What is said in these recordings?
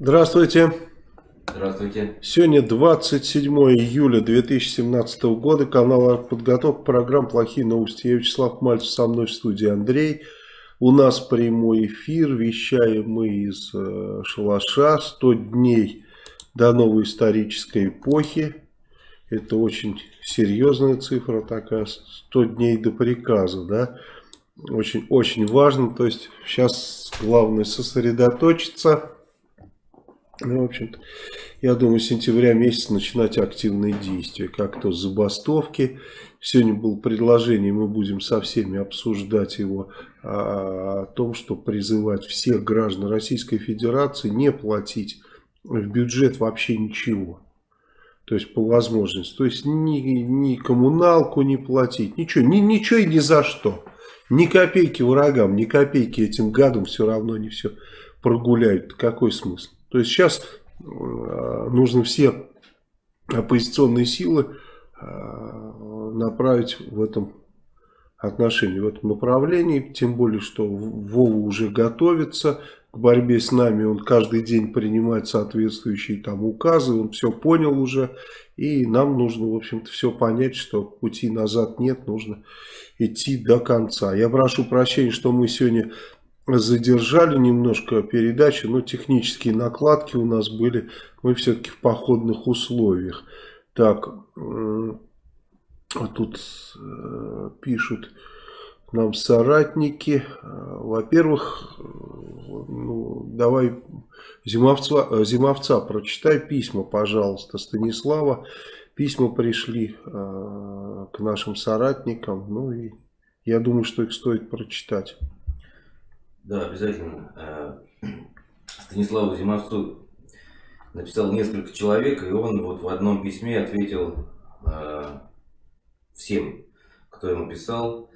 Здравствуйте. Здравствуйте. Сегодня 27 июля 2017 года. Канал «Подготовка программ «Плохие новости». Я Вячеслав Мальцев, со мной в студии Андрей. У нас прямой эфир. Вещаем мы из э, шалаша. 100 дней до новой исторической эпохи. Это очень серьезная цифра такая. 100 дней до приказа, да очень, очень важно. То есть сейчас главное сосредоточиться. Ну, в общем-то, я думаю, с сентября месяца начинать активные действия. Как то забастовки. Сегодня было предложение, мы будем со всеми обсуждать его, о, о том, что призывать всех граждан Российской Федерации не платить в бюджет вообще ничего. То есть по возможности. То есть ни, ни коммуналку не платить, ничего, ни, ничего и ни за что. Ни копейки врагам, ни копейки этим гадам все равно не все прогуляют. Какой смысл? То есть сейчас э, нужно все оппозиционные силы э, направить в этом отношении, в этом направлении. Тем более, что Вова уже готовится к борьбе с нами. Он каждый день принимает соответствующие там указы. Он все понял уже. И нам нужно, в общем-то, все понять, что пути назад нет. Нужно идти до конца. Я прошу прощения, что мы сегодня задержали немножко передачу, но технические накладки у нас были, мы все-таки в походных условиях. Так, тут э, пишут нам соратники. Во-первых, ну, давай Зимовца, Зимовца прочитай письма, пожалуйста, Станислава. Письма пришли э, к нашим соратникам, ну и я думаю, что их стоит прочитать. Да, обязательно. Э, Станиславу Зимовцу написал несколько человек, и он вот в одном письме ответил э, всем, кто ему писал.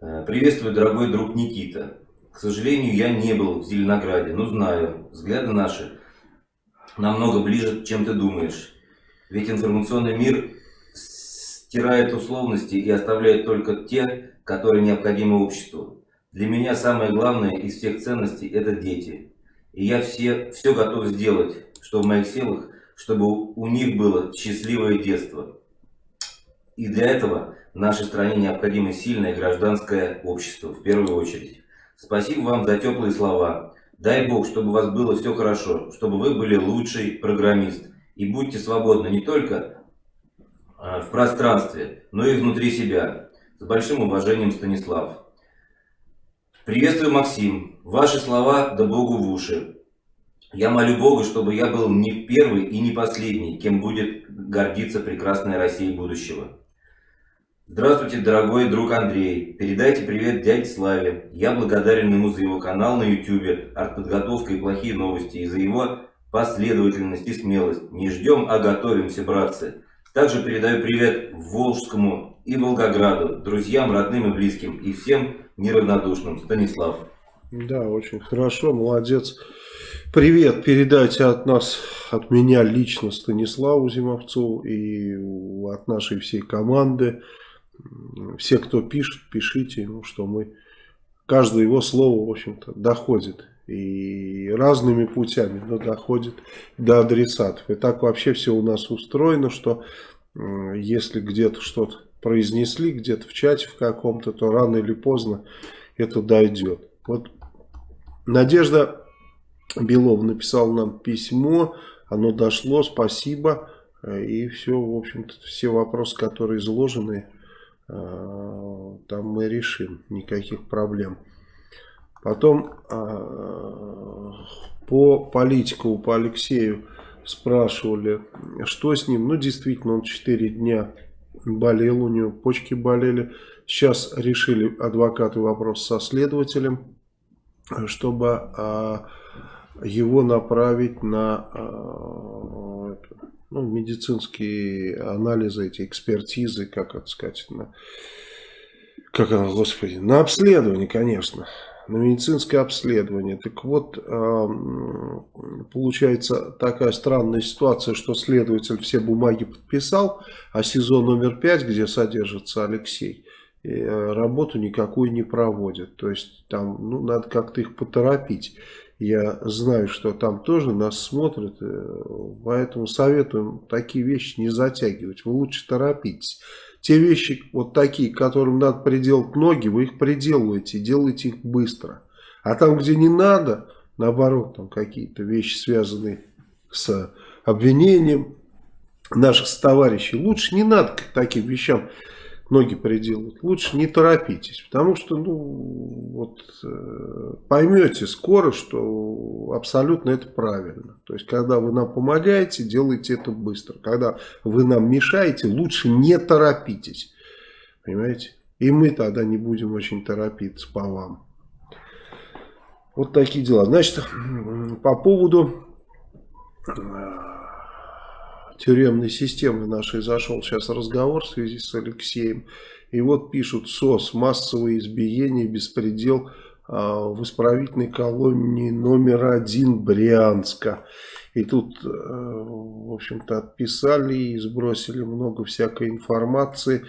Э, Приветствую, дорогой друг Никита. К сожалению, я не был в Зеленограде, но знаю, взгляды наши намного ближе, чем ты думаешь. Ведь информационный мир стирает условности и оставляет только те, которые необходимы обществу. Для меня самое главное из всех ценностей – это дети. И я все, все готов сделать, что в моих силах, чтобы у них было счастливое детство. И для этого нашей стране необходимо сильное гражданское общество, в первую очередь. Спасибо вам за теплые слова. Дай Бог, чтобы у вас было все хорошо, чтобы вы были лучший программист, и будьте свободны не только а, в пространстве, но и внутри себя. С большим уважением, Станислав. Приветствую, Максим. Ваши слова да Богу в уши. Я молю Бога, чтобы я был не первый и не последний, кем будет гордиться прекрасная Россия будущего. Здравствуйте, дорогой друг Андрей. Передайте привет дяде Славе. Я благодарен ему за его канал на YouTube «Артподготовка и плохие новости» и за его последовательность и смелость. Не ждем, а готовимся, братцы. Также передаю привет Волжскому и Волгограду, друзьям, родным и близким, и всем неравнодушным. Станислав. Да, очень хорошо, молодец. Привет передайте от нас, от меня лично Станиславу Зимовцу и от нашей всей команды. Все, кто пишет, пишите, ну, что мы, каждое его слово, в общем-то, доходит и разными путями, но доходит до адресатов. И так вообще все у нас устроено, что если где-то что-то произнесли, где-то в чате в каком-то, то рано или поздно это дойдет. Вот Надежда Белова написала нам письмо, оно дошло, спасибо. И все, в общем-то, все вопросы, которые изложены, э, там мы решим, никаких проблем. Потом а, по политику, по Алексею спрашивали, что с ним. Ну, действительно, он 4 дня болел, у него почки болели. Сейчас решили адвокаты вопрос со следователем, чтобы а, его направить на а, ну, медицинские анализы, эти экспертизы, как это сказать, на, как оно, господи, на обследование, конечно на медицинское обследование. Так вот, получается такая странная ситуация, что следователь все бумаги подписал, а СИЗО номер 5, где содержится Алексей, э, работу никакую не проводит. То есть там ну, надо как-то их поторопить. Я знаю, что там тоже нас смотрят, э, поэтому советуем такие вещи не затягивать. Вы лучше торопитесь. Те вещи вот такие, которым надо приделать ноги, вы их приделываете, делайте их быстро. А там, где не надо, наоборот, там какие-то вещи, связанные с обвинением наших товарищей, лучше не надо к таким вещам ноги приделать. Лучше не торопитесь, потому что ну, вот, э, поймете скоро, что абсолютно это правильно. То есть, когда вы нам помогаете, делайте это быстро. Когда вы нам мешаете, лучше не торопитесь. Понимаете? И мы тогда не будем очень торопиться по вам. Вот такие дела. Значит, по поводу э, тюремной системы нашей зашел сейчас разговор в связи с Алексеем. И вот пишут СОС, массовые избиения, беспредел а, в исправительной колонии номер один Брянска. И тут, э, в общем-то, отписали и сбросили много всякой информации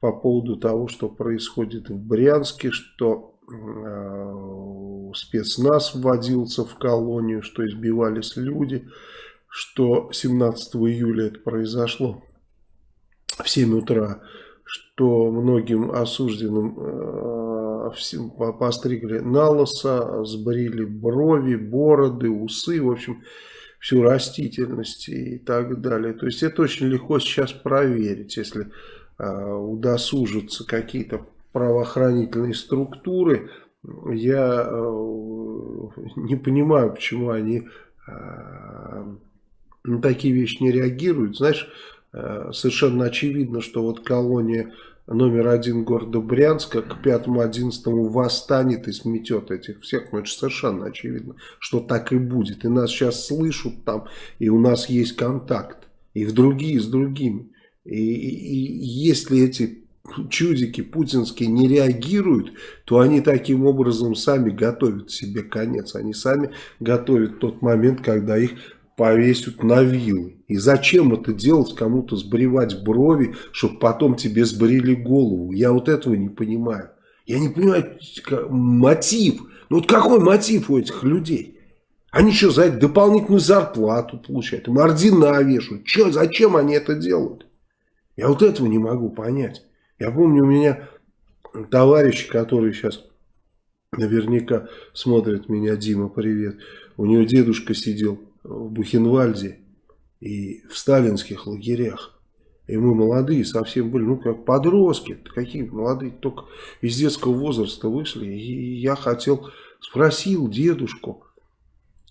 по поводу того, что происходит в Брянске, что э, спецназ вводился в колонию, что избивались люди что 17 июля это произошло в 7 утра, что многим осужденным э, постригли на лосо, сбрили брови, бороды, усы, в общем, всю растительность и так далее. То есть это очень легко сейчас проверить, если э, удосужатся какие-то правоохранительные структуры. Я э, не понимаю, почему они э, на такие вещи не реагируют. Знаешь, э, совершенно очевидно, что вот колония номер один города Брянска к 5-11 восстанет и сметет этих всех. Ну, это совершенно очевидно, что так и будет. И нас сейчас слышат там, и у нас есть контакт. И в другие с другими. И, и, и если эти чудики путинские не реагируют, то они таким образом сами готовят себе конец. Они сами готовят тот момент, когда их повесят на вилы. И зачем это делать, кому-то сбривать брови, чтобы потом тебе сбрили голову? Я вот этого не понимаю. Я не понимаю мотив. Ну вот какой мотив у этих людей? Они что, за это дополнительную зарплату получают? Им ордена вешают. Че, зачем они это делают? Я вот этого не могу понять. Я помню, у меня товарищи, которые сейчас наверняка смотрят меня, Дима, привет. У него дедушка сидел в Бухенвальде и в сталинских лагерях. И мы молодые совсем были, ну как подростки, какие молодые, только из детского возраста вышли. И я хотел, спросил дедушку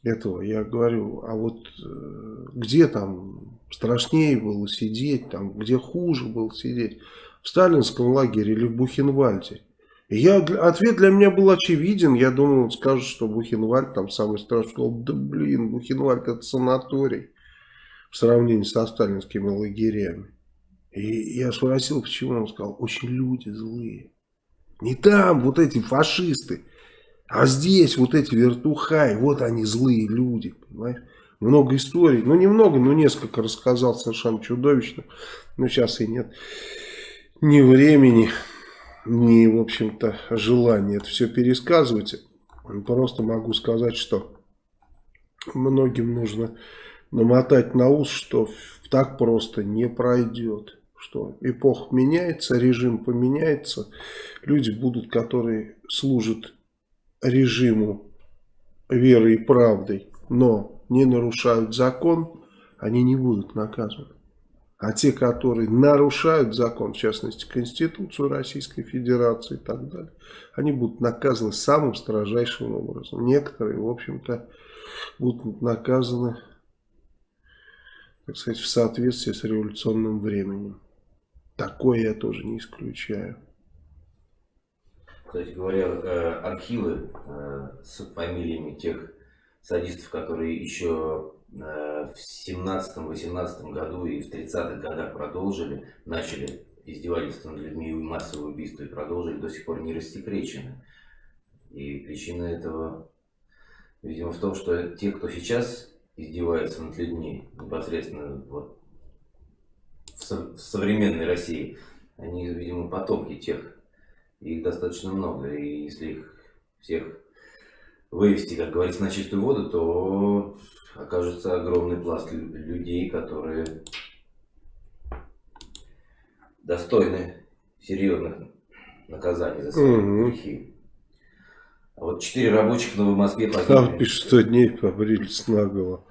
этого, я говорю, а вот э, где там страшнее было сидеть, там где хуже было сидеть, в сталинском лагере или в Бухенвальде? Я, ответ для меня был очевиден. Я думал, он скажет, что Бухенвальд там самый страшный. Да блин, Бухенвальд это санаторий в сравнении со сталинскими лагерями. И я спросил, почему. Он сказал, очень люди злые. Не там вот эти фашисты, а здесь вот эти вертухаи, вот они злые люди, понимаешь? Много историй, ну немного, но несколько рассказал совершенно чудовищно. Но сейчас и нет ни времени ни, в общем-то, желания это все пересказывать. Просто могу сказать, что многим нужно намотать на ус, что так просто не пройдет. Что эпоха меняется, режим поменяется. Люди будут, которые служат режиму верой и правдой, но не нарушают закон, они не будут наказаны. А те, которые нарушают закон, в частности Конституцию Российской Федерации и так далее, они будут наказаны самым строжайшим образом. Некоторые, в общем-то, будут наказаны, так сказать, в соответствии с революционным временем. Такое я тоже не исключаю. Кстати говоря, э, архивы э, с фамилиями тех садистов, которые еще в 17-18 году и в 30-х годах продолжили, начали издевательство над людьми и массовые убийства и продолжили, до сих пор не рассекречены. И причина этого, видимо, в том, что те, кто сейчас издевается над людьми, непосредственно вот, в, со в современной России, они, видимо, потомки тех. Их достаточно много. И если их всех вывести, как говорится, на чистую воду, то окажется огромный пласт людей, которые достойны серьезных наказаний за свои угу. грехи. А вот четыре рабочих в Новой Москве погибли. Там пишут, что дней побрились наголо.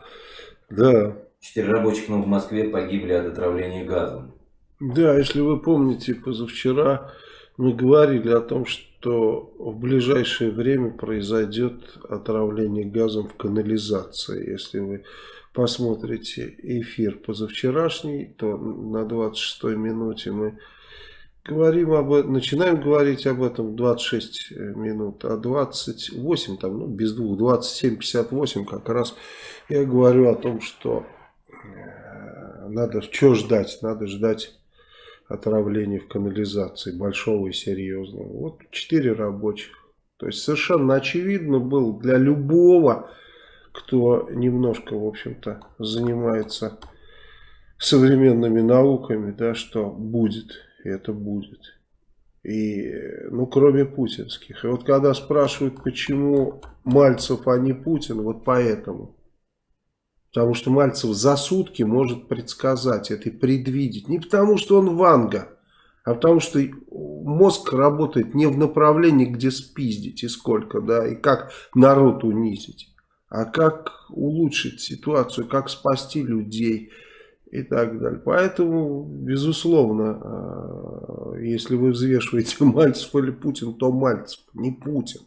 Да. Четыре рабочих в Новой Москве погибли от отравления газом. Да, если вы помните, позавчера мы говорили о том, что в ближайшее время произойдет отравление газом в канализации. Если вы посмотрите эфир позавчерашний, то на 26 минуте мы говорим об этом, начинаем говорить об этом 26 минут, а 28, там, ну, без двух, 27-58 как раз я говорю о том, что э, надо, что ждать, надо ждать отравления в канализации, большого и серьезного. Вот четыре рабочих. То есть совершенно очевидно был для любого, кто немножко, в общем-то, занимается современными науками, да, что будет, это будет. И, ну, кроме путинских. И вот когда спрашивают, почему Мальцев, а не Путин, вот поэтому. Потому что Мальцев за сутки может предсказать это и предвидеть. Не потому что он Ванга, а потому что мозг работает не в направлении, где спиздить и сколько, да, и как народ унизить, а как улучшить ситуацию, как спасти людей и так далее. Поэтому, безусловно, а, если вы взвешиваете Мальцев или Путин, то Мальцев, не Путин.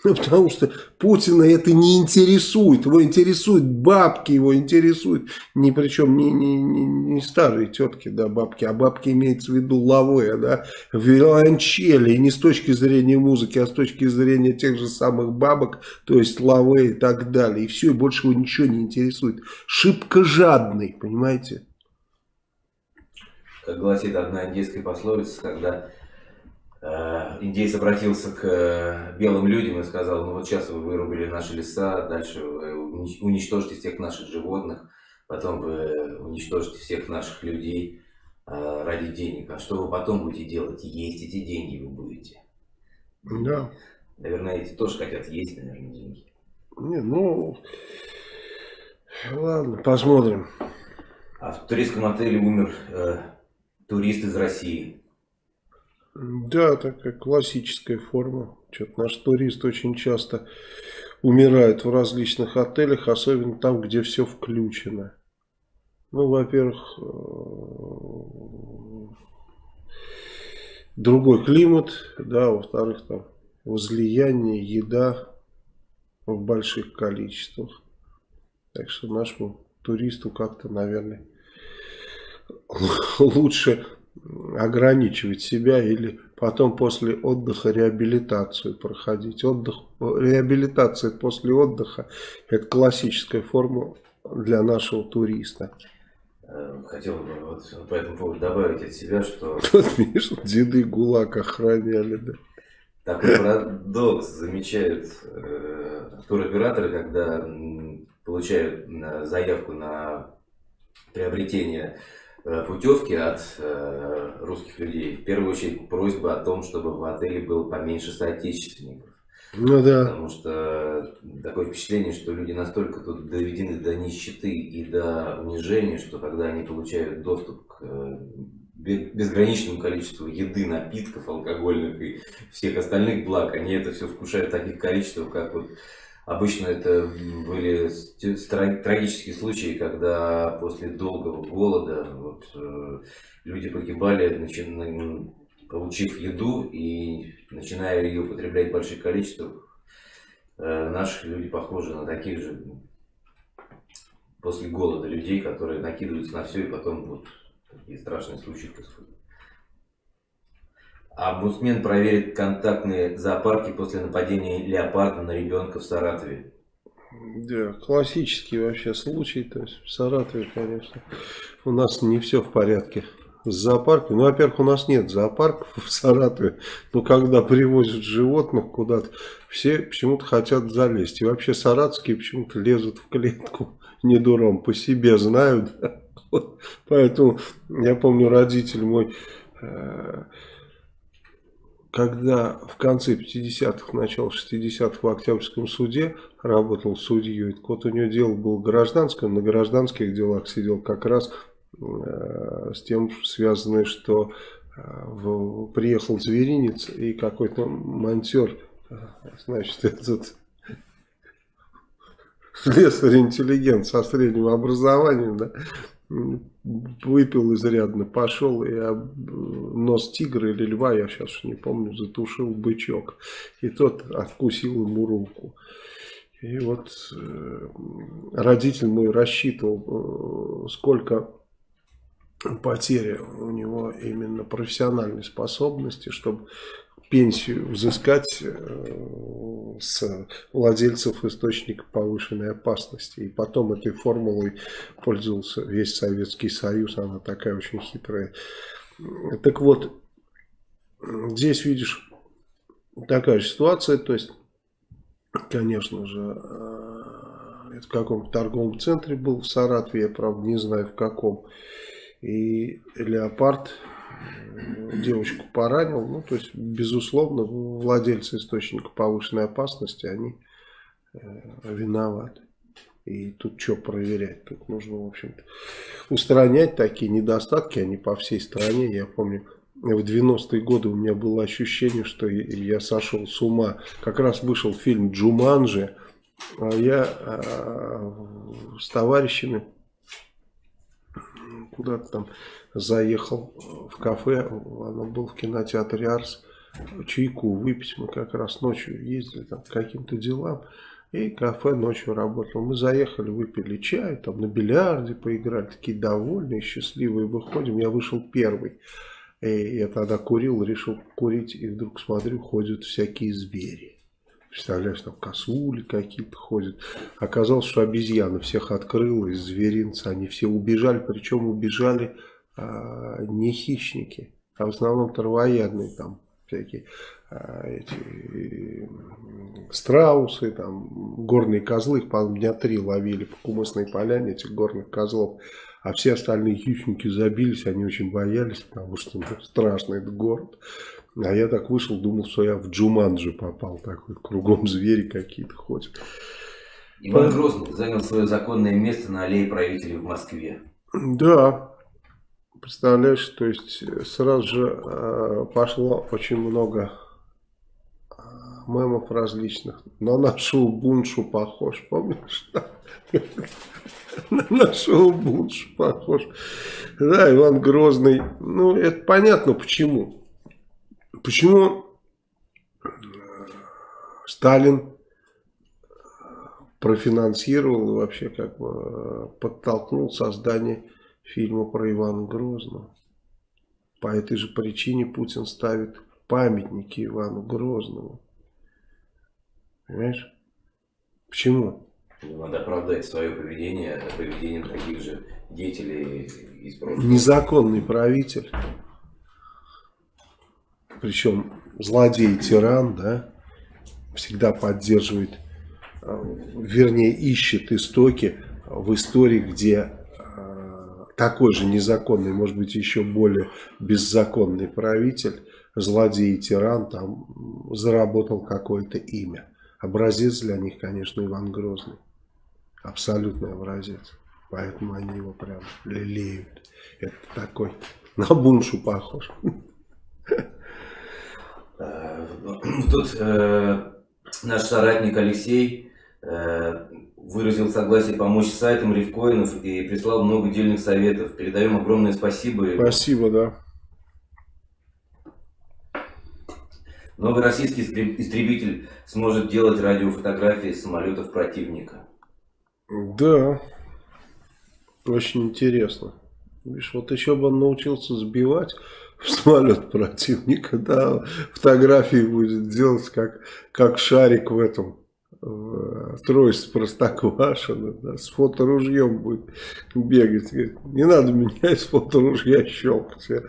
Ну, потому что Путина это не интересует. Его интересуют бабки, его интересуют, ни причем не, не, не, не старые тетки, да, бабки, а бабки имеется в виду лавы, да, виолончели. И не с точки зрения музыки, а с точки зрения тех же самых бабок, то есть лавы и так далее. И все, и больше его ничего не интересует. Шибко жадный, понимаете? Как гласит одна индийская пословица, когда индейец обратился к э, белым людям и сказал, ну вот сейчас вы вырубили наши леса, дальше вы уничтожите всех наших животных, потом вы уничтожите всех наших людей э, ради денег. А что вы потом будете делать? Есть эти деньги вы будете. Да. Наверное, эти тоже хотят есть, наверное, деньги. Не, ну, ладно, посмотрим. А в туристском отеле умер э, турист из России. Да, такая классическая форма. Что-то наш турист очень часто умирает в различных отелях, особенно там, где все включено. Ну, во-первых, э, другой климат, да, во-вторых, там возлияние, еда в больших количествах. Так что нашему туристу как-то, наверное, лучше ограничивать себя или потом после отдыха реабилитацию проходить. Отдых, реабилитация после отдыха это классическая форма для нашего туриста. Э, хотел бы вот по этому поводу добавить от себя, что... Тут, видишь, деды ГУЛАГ охраняли, да. Такой парадокс замечают э, туроператоры, когда получают заявку на приобретение путевки от э, русских людей. В первую очередь просьба о том, чтобы в отеле было поменьше соотечественников. Ну да. Потому что такое впечатление, что люди настолько тут доведены до нищеты и до унижения, что когда они получают доступ к э, безграничному количеству еды, напитков, алкогольных и всех остальных благ, они это все вкушают в таких количествах, как вот Обычно это были трагические случаи, когда после долгого голода вот, э, люди погибали, получив еду и начиная ее употреблять в больших количествах. Э, наши люди похожи на таких же после голода людей, которые накидываются на все и потом вот такие страшные случаи происходят. Омбудсмен проверит контактные зоопарки после нападения леопарда на ребенка в Саратове. Да, классический вообще случай. То есть в Саратове, конечно, у нас не все в порядке с зоопарком. Ну, во-первых, у нас нет зоопарков в Саратове. Но когда привозят животных куда-то, все почему-то хотят залезть. И вообще саратовские почему-то лезут в клетку. Не дуром, по себе знают. Поэтому я помню, родитель мой... Когда в конце 50-х, начало 60-х в Октябрьском суде работал судьей, так вот у него дело было гражданское, на гражданских делах сидел как раз э, с тем связанное, что э, в, приехал зверинец и какой-то монтер, э, значит, этот слесарь-интеллигент со средним образованием, да, выпил изрядно, пошел и об нос тигра или льва, я сейчас не помню, затушил бычок. И тот откусил ему руку. И вот э, родитель мой рассчитывал, э, сколько потеря у него именно профессиональной способности, чтобы пенсию взыскать э, с владельцев источника повышенной опасности. И потом этой формулой пользовался весь Советский Союз, она такая очень хитрая. Так вот, здесь видишь такая же ситуация, то есть, конечно же, э, это в каком-то торговом центре был в Саратове, я правда не знаю в каком. И леопард девочку поранил. Ну, то есть, безусловно, владельцы источника повышенной опасности, они э, виноваты. И тут что проверять? Тут нужно, в общем-то, устранять такие недостатки, они по всей стране. Я помню, в 90-е годы у меня было ощущение, что я сошел с ума. Как раз вышел фильм «Джуманджи», а я а, с товарищами куда-то там заехал в кафе, оно было в кинотеатре Арс, чайку выпить, мы как раз ночью ездили там по каким-то делам, и кафе ночью работало. Мы заехали, выпили чай, там на бильярде поиграли, такие довольные, счастливые, выходим, я вышел первый. И я тогда курил, решил курить, и вдруг смотрю, ходят всякие звери. Представляешь, там косули какие-то ходят. Оказалось, что обезьяна всех открыла из зверинца. Они все убежали, причем убежали а, не хищники, а в основном травоядные там всякие а, эти страусы, там горные козлы, их, по дня три ловили по Кумысной поляне этих горных козлов. А все остальные хищники забились, они очень боялись, потому что ну, страшный этот город. А я так вышел, думал, что я в Джуманджи попал, такой кругом звери какие-то ходят. Иван Грозный занял свое законное место на аллее правителей в Москве. Да, Представляешь, то есть э, сразу же э, пошло очень много э, мемов различных. На нашу буншу похож, помнишь? На нашу буншу похож. Да, Иван Грозный. Ну, это понятно почему. Почему э, Сталин профинансировал и вообще как бы э, подтолкнул создание фильма про Ивана Грозного. По этой же причине Путин ставит памятники Ивану Грозному. Понимаешь? Почему? Надо оправдать свое поведение, поведение таких же деятелей из прошлого. Незаконный правитель. Причем злодей-тиран, да, всегда поддерживает, э, вернее, ищет истоки в истории, где такой же незаконный, может быть, еще более беззаконный правитель, злодей и тиран, там заработал какое-то имя. Образец для них, конечно, Иван Грозный. Абсолютный образец. Поэтому они его прям лелеют. Это такой на буншу похож. Э, тут э, наш соратник Алексей э, выразил согласие помочь сайтам рифкоинов и прислал много дельных советов. Передаем огромное спасибо. Спасибо, да. Новый российский истребитель сможет делать радиофотографии самолетов противника. Да, очень интересно. Видишь, вот еще бы он научился сбивать самолет противника, да, фотографии будет делать как, как шарик в этом, троиц Простоквашино, да, с фоторужьем будет бегать. Говорит, не надо меня из фоторужья щелкать. Я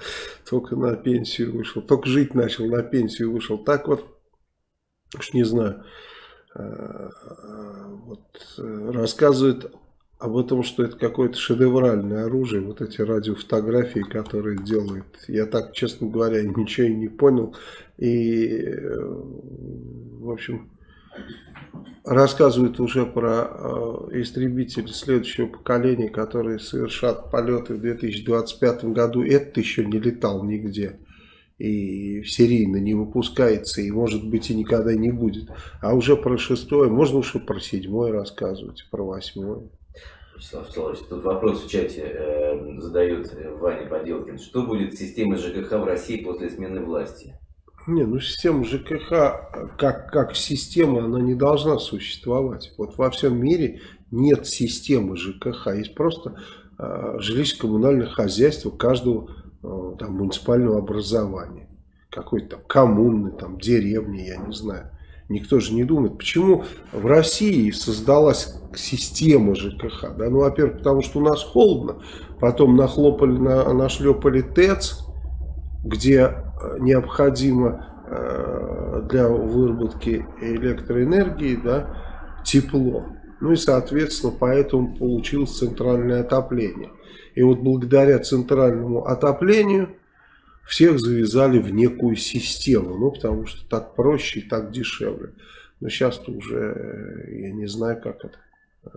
только на пенсию вышел, только жить начал, на пенсию вышел. Так вот, уж не знаю, э, вот, э, рассказывает об этом, что это какое-то шедевральное оружие, вот эти радиофотографии, которые делают. Я так, честно говоря, ничего и не понял. И, в общем, рассказывают уже про э, истребители следующего поколения, которые совершат полеты в 2025 году. Этот еще не летал нигде и серийно не выпускается, и может быть и никогда не будет. А уже про шестое, можно уже про седьмое рассказывать, про восьмое. Вячеслав Вячеславович, тут вопрос в чате э, задает Ваня Поделкин. Что будет с системой ЖКХ в России после смены власти? Не, ну система ЖКХ как, как система, она не должна существовать. Вот во всем мире нет системы ЖКХ, есть просто э, жилищно-коммунальное хозяйство каждого э, там, муниципального образования. Какой-то там коммуны, там, деревни, я не знаю. Никто же не думает, почему в России создалась система ЖКХ. Да? Ну, во-первых, потому что у нас холодно, потом нахлопали, на, нашлепали ТЭЦ, где э, необходимо э, для выработки электроэнергии да, тепло. Ну и, соответственно, поэтому получилось центральное отопление. И вот благодаря центральному отоплению всех завязали в некую систему. Ну, потому что так проще и так дешевле. Но сейчас-то уже э, я не знаю, как это. Э,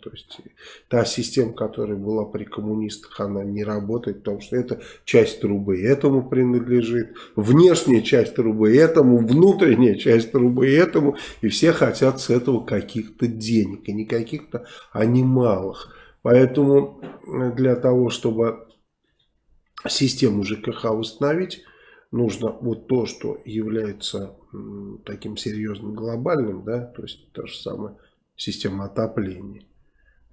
то есть та система, которая была при коммунистах, она не работает, потому что это часть трубы этому принадлежит, внешняя часть трубы этому, внутренняя часть трубы этому, и все хотят с этого каких-то денег, и не каких-то, а немалых. Поэтому для того, чтобы систему ЖКХ восстановить, нужно вот то, что является таким серьезным глобальным, да, то есть то же самое система отопления.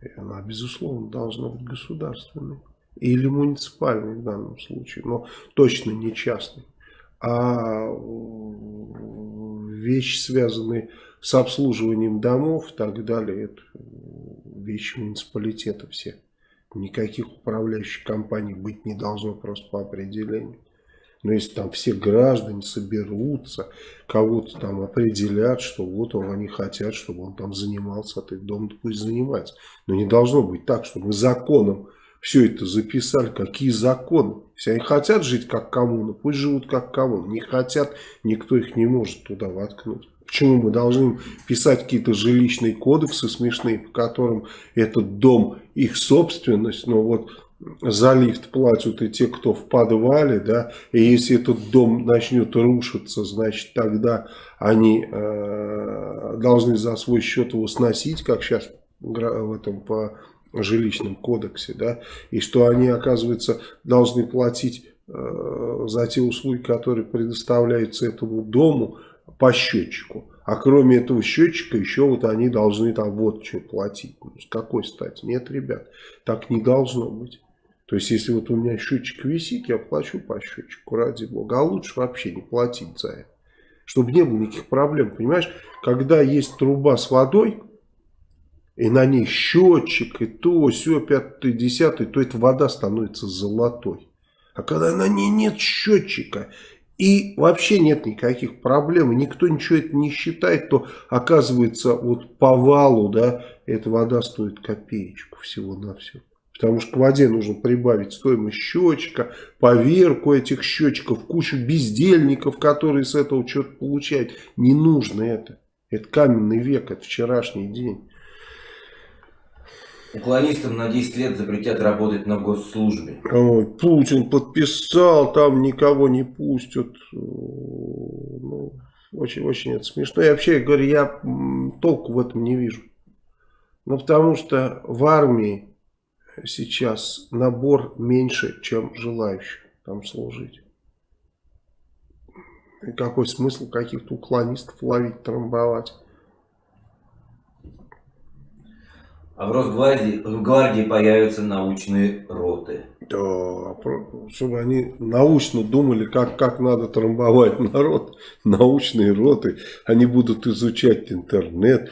И она, безусловно, должна быть государственной. Или муниципальной в данном случае, но точно не частной. А вещи, связанные с обслуживанием домов и так далее, это вещи муниципалитета все. Никаких управляющих компаний быть не должно просто по определению. Но если там все граждане соберутся, кого-то там определят, что вот он, они хотят, чтобы он там занимался этой домом, то пусть занимается. Но не должно быть так, что мы законом все это записали. Какие законы? Если они хотят жить как коммуна, пусть живут как коммуна. Не хотят, никто их не может туда воткнуть. Почему мы должны писать какие-то жилищные кодексы смешные, по которым этот дом их собственность, но вот за лифт платят и те, кто в подвале, да, и если этот дом начнет рушиться, значит тогда они э, должны за свой счет его сносить, как сейчас в этом по жилищном кодексе, да, и что они, оказывается, должны платить э, за те услуги, которые предоставляются этому дому, по счетчику. А кроме этого счетчика еще вот они должны там вот что платить. Ну, с какой стати? Нет, ребят, так не должно быть. То есть, если вот у меня счетчик висит, я плачу по счетчику, ради бога. А лучше вообще не платить за это. Чтобы не было никаких проблем. Понимаешь, когда есть труба с водой, и на ней счетчик, и то, все, пятый, десятый, то эта вода становится золотой. А когда на ней нет счетчика, и вообще нет никаких проблем, никто ничего это не считает, то оказывается вот по валу, да, эта вода стоит копеечку всего-навсего. Потому что к воде нужно прибавить стоимость счетчика, поверку этих счетчиков, кучу бездельников, которые с этого что-то получают. Не нужно это. Это каменный век, это вчерашний день. Уклонистам на 10 лет запретят работать на госслужбе. Ой, Путин подписал, там никого не пустят. Ну, очень, очень это смешно. И вообще, я говорю, я толку в этом не вижу. Ну, потому что в армии сейчас набор меньше, чем желающих там служить. И какой смысл каких-то уклонистов ловить, трамбовать? А в Росгвардии в гвардии появятся научные роты. Да, чтобы они научно думали, как, как надо трамбовать народ. Научные роты. Они будут изучать интернет,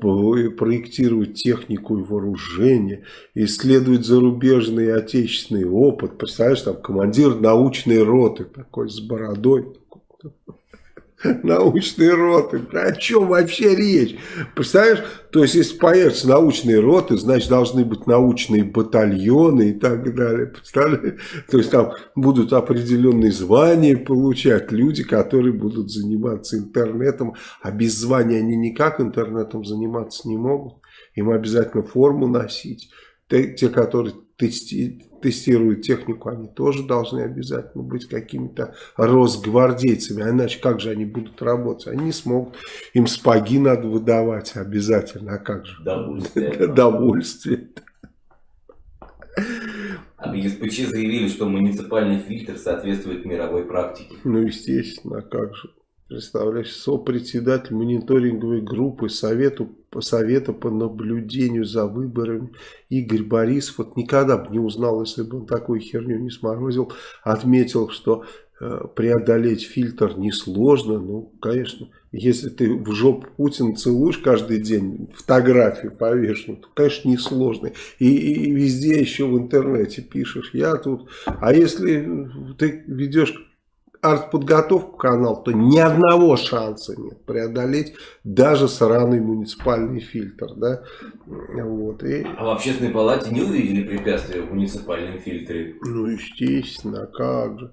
проектировать технику и вооружение, исследовать зарубежный и отечественный опыт. Представляешь, там командир научной роты такой с бородой. научные роты. О чем вообще речь? Представляешь, то есть если появятся научные роты, значит должны быть научные батальоны и так далее. Представляешь? То есть там будут определенные звания получать люди, которые будут заниматься интернетом, а без звания они никак интернетом заниматься не могут. Им обязательно форму носить. Те, которые тести, тестируют технику, они тоже должны обязательно быть какими-то росгвардейцами. А иначе как же они будут работать? Они не смогут. Им спаги надо выдавать обязательно. А как же? Довольствие. Довольствие. А в ЕСПЧ заявили, что муниципальный фильтр соответствует мировой практике. Ну, естественно, а как же? Представляешь, сопредседатель мониторинговой группы Совету, Совета по наблюдению за выборами. Игорь Борисов, вот никогда бы не узнал, если бы он такую херню не сморозил, отметил, что э, преодолеть фильтр несложно, ну, конечно, если ты в жопу Путина целуешь каждый день, фотографию повешенную, то, конечно, несложно. И, и везде еще в интернете пишешь, я тут, а если ты ведешь артподготовку канал, то ни одного шанса нет преодолеть даже сраный муниципальный фильтр. Да? Вот, и... А в общественной палате не увидели препятствия в муниципальном фильтре? Ну, естественно, как же.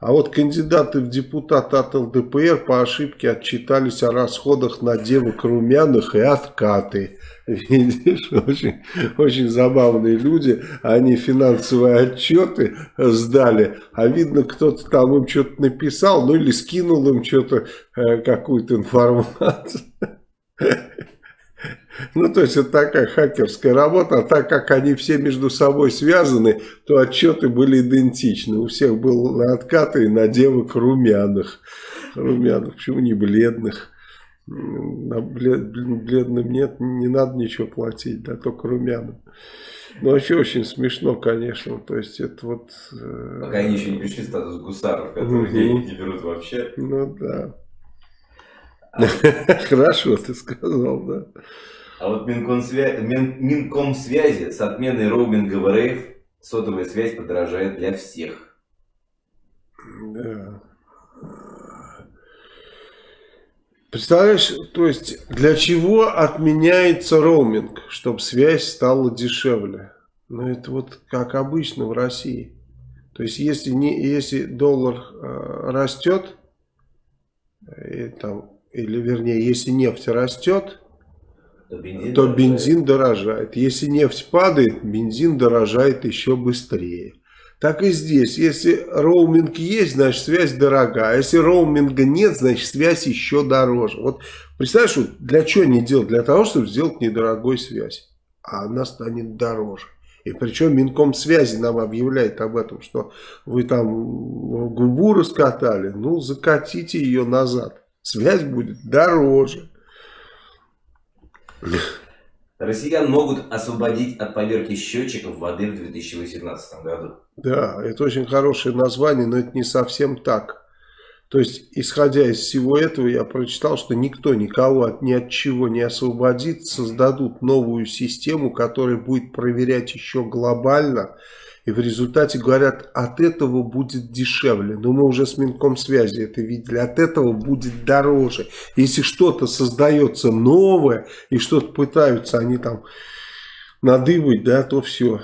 А вот кандидаты в депутаты от ЛДПР по ошибке отчитались о расходах на девок румяных и откаты. Видишь, очень, очень забавные люди. Они финансовые отчеты сдали, а видно, кто-то там им что-то написал, ну или скинул им что-то, э, какую-то информацию. Ну, то есть, это такая хакерская работа, а так как они все между собой связаны, то отчеты были идентичны. У всех был на откаты и на девок румяных. Румяных, почему не бледных? Бледным нет, не надо ничего платить, да, только румяным. Ну, вообще очень смешно, конечно. То есть, это вот... Э, Пока они еще не пришли статус гусаров, которые денег не берут вообще. Ну, да. Хорошо ты сказал, да. А вот Минкомсвязи, Мин, Минкомсвязи с отменой роуминга в РФ сотовая связь подорожает для всех. Да. Представляешь, то есть для чего отменяется роуминг? Чтобы связь стала дешевле. Ну это вот как обычно в России. То есть если, не, если доллар э, растет, и, там, или вернее, если нефть растет, то бензин, то бензин дорожает. Если нефть падает, бензин дорожает еще быстрее. Так и здесь. Если роуминг есть, значит связь дорогая. Если роуминга нет, значит связь еще дороже. Вот представляешь, для чего не делать? Для того, чтобы сделать недорогой связь. А она станет дороже. И причем Минком связи нам объявляет об этом, что вы там губу раскатали, ну закатите ее назад. Связь будет дороже. Россиян могут освободить от поверки счетчиков воды в 2018 году. Да, это очень хорошее название, но это не совсем так. То есть, исходя из всего этого, я прочитал, что никто никого от ни от чего не освободит, создадут новую систему, которая будет проверять еще глобально и в результате говорят, от этого будет дешевле. Но мы уже с Минком связи это видели. От этого будет дороже. Если что-то создается новое и что-то пытаются они там надыбать, да, то все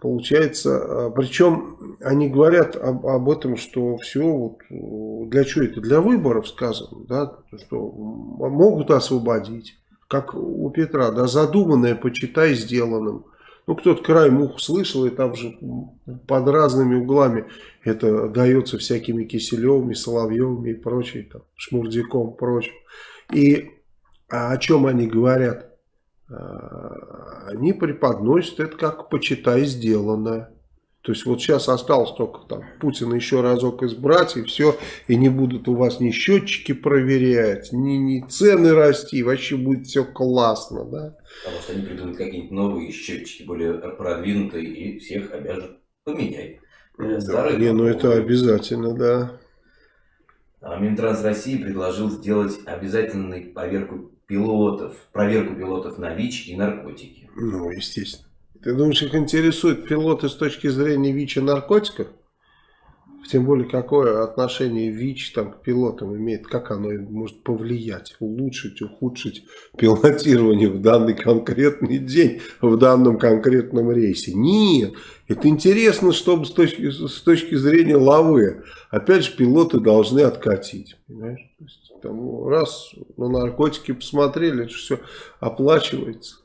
получается. Причем они говорят об, об этом, что все вот для чего это? Для выборов сказано, да, что могут освободить. Как у Петра, да, задуманное почитай сделанным. Ну, кто-то краем уха слышал, и там же под разными углами это дается всякими Киселевыми, Соловьевыми и прочей, там, Шмурдяком прочим. И а о чем они говорят? А, они преподносят это как почитай сделанное. То есть вот сейчас осталось только там Путина еще разок избрать и все, и не будут у вас ни счетчики проверять, ни, ни цены расти, вообще будет все классно, да. Потому что они придумают какие-нибудь новые счетчики, более продвинутые, и всех обяжут поменять. Э, старые, не, ну это обязательно, да. А Минтранс России предложил сделать обязательную проверку пилотов, проверку пилотов на ВИЧ и наркотики. Ну, естественно. Ты думаешь, их интересует пилоты с точки зрения ВИЧ и наркотиков? Тем более, какое отношение ВИЧ там, к пилотам имеет, как оно может повлиять, улучшить, ухудшить пилотирование в данный конкретный день, в данном конкретном рейсе. Нет, это интересно, чтобы с точки, с точки зрения лавы, опять же, пилоты должны откатить. Понимаешь? То есть, там, раз на наркотики посмотрели, это все оплачивается.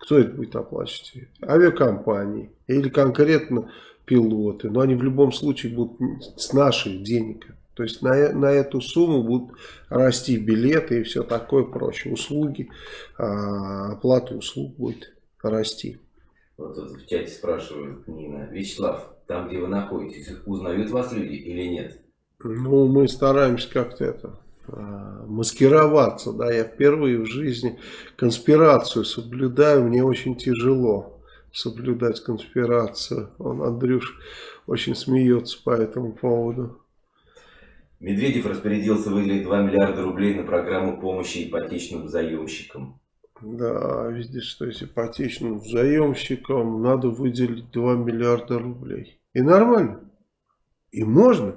Кто это будет оплачивать? Авиакомпании или конкретно пилоты. Но они в любом случае будут с наших денег. То есть на, на эту сумму будут расти билеты и все такое прочее. Услуги, а, оплата услуг будет расти. Вот тут в чате спрашивают Нина. Вячеслав, там где вы находитесь, узнают вас люди или нет? Ну, мы стараемся как-то это а, маскироваться, да, я впервые в жизни конспирацию соблюдаю, мне очень тяжело соблюдать конспирацию. Он, Андрюш, очень смеется по этому поводу. Медведев распорядился выделить 2 миллиарда рублей на программу помощи ипотечным заемщикам. Да, видишь, что есть ипотечным заемщикам надо выделить 2 миллиарда рублей. И нормально. И можно.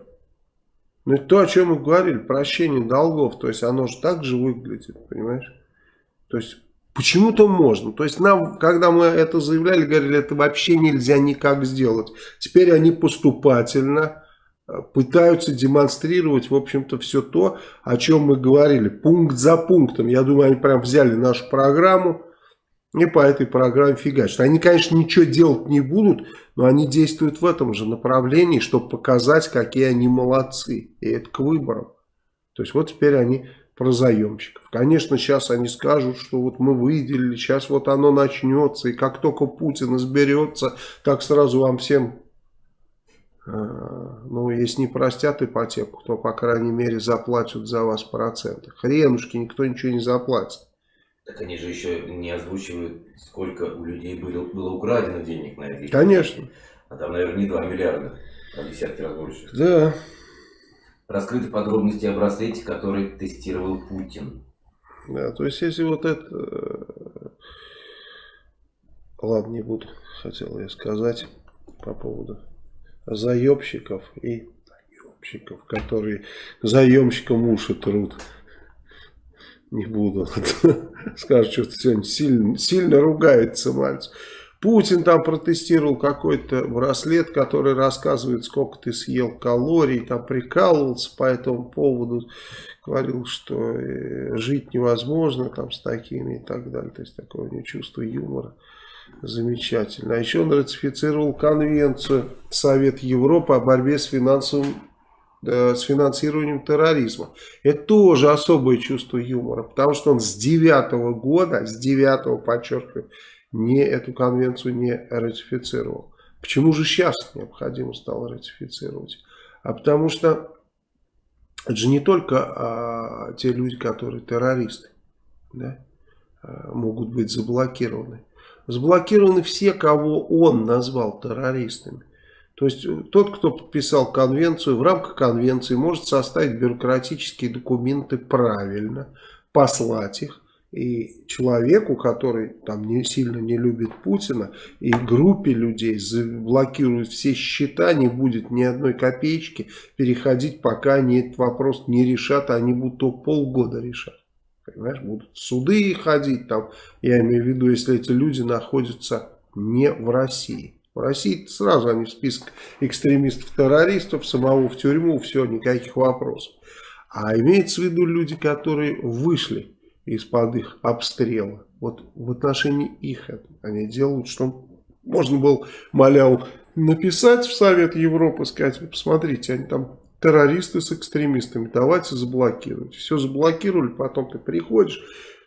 Но это то, о чем мы говорили, прощение долгов. То есть оно же так же выглядит, понимаешь? То есть Почему-то можно. То есть нам, когда мы это заявляли, говорили, это вообще нельзя никак сделать. Теперь они поступательно э, пытаются демонстрировать, в общем-то, все то, о чем мы говорили. Пункт за пунктом. Я думаю, они прям взяли нашу программу и по этой программе фигачат. Они, конечно, ничего делать не будут, но они действуют в этом же направлении, чтобы показать, какие они молодцы. И это к выборам. То есть вот теперь они про заемщиков. Конечно, сейчас они скажут, что вот мы выделили, сейчас вот оно начнется, и как только Путин изберется, так сразу вам всем, э, ну, если не простят ипотеку, то, по крайней мере, заплатят за вас проценты. Хренушки, никто ничего не заплатит. Так они же еще не озвучивают, сколько у людей было, было украдено денег на эти Конечно. А там, наверное, не 2 миллиарда, а десятки раз больше. Да. Раскрыты подробности о браслете, который тестировал Путин. Да, то есть если вот это... Э, ладно, не буду, хотел я сказать по поводу заемщиков и заемщиков, которые заемщикам уши трут. Не буду. Скажут, что сегодня сильно, сильно ругается мальчик. Путин там протестировал какой-то браслет, который рассказывает, сколько ты съел калорий, там прикалывался по этому поводу, говорил, что э, жить невозможно там с такими и так далее. То есть такое у него чувство юмора замечательно. А еще он ратифицировал конвенцию Совет Европы о борьбе с финансовым э, с финансированием терроризма. Это тоже особое чувство юмора, потому что он с девятого года, с девятого, подчеркиваю, не эту конвенцию не ратифицировал. Почему же сейчас необходимо стало ратифицировать? А потому что это же не только а, те люди, которые террористы, да, а, могут быть заблокированы. Заблокированы все, кого он назвал террористами. То есть тот, кто подписал конвенцию, в рамках конвенции может составить бюрократические документы правильно, послать их, и человеку, который там не сильно не любит Путина, и группе людей заблокируют все счета, не будет ни одной копеечки переходить, пока они этот вопрос не решат, а они будут то полгода решать. Понимаешь, будут суды ходить там, я имею в виду, если эти люди находятся не в России. В России сразу они в список экстремистов-террористов, самого в тюрьму, все, никаких вопросов. А имеется в виду люди, которые вышли из-под их обстрела. Вот в отношении их они делают, что можно было Маляу написать в Совет Европы, сказать, посмотрите, они там террористы с экстремистами, давайте заблокировать. Все заблокировали, потом ты приходишь,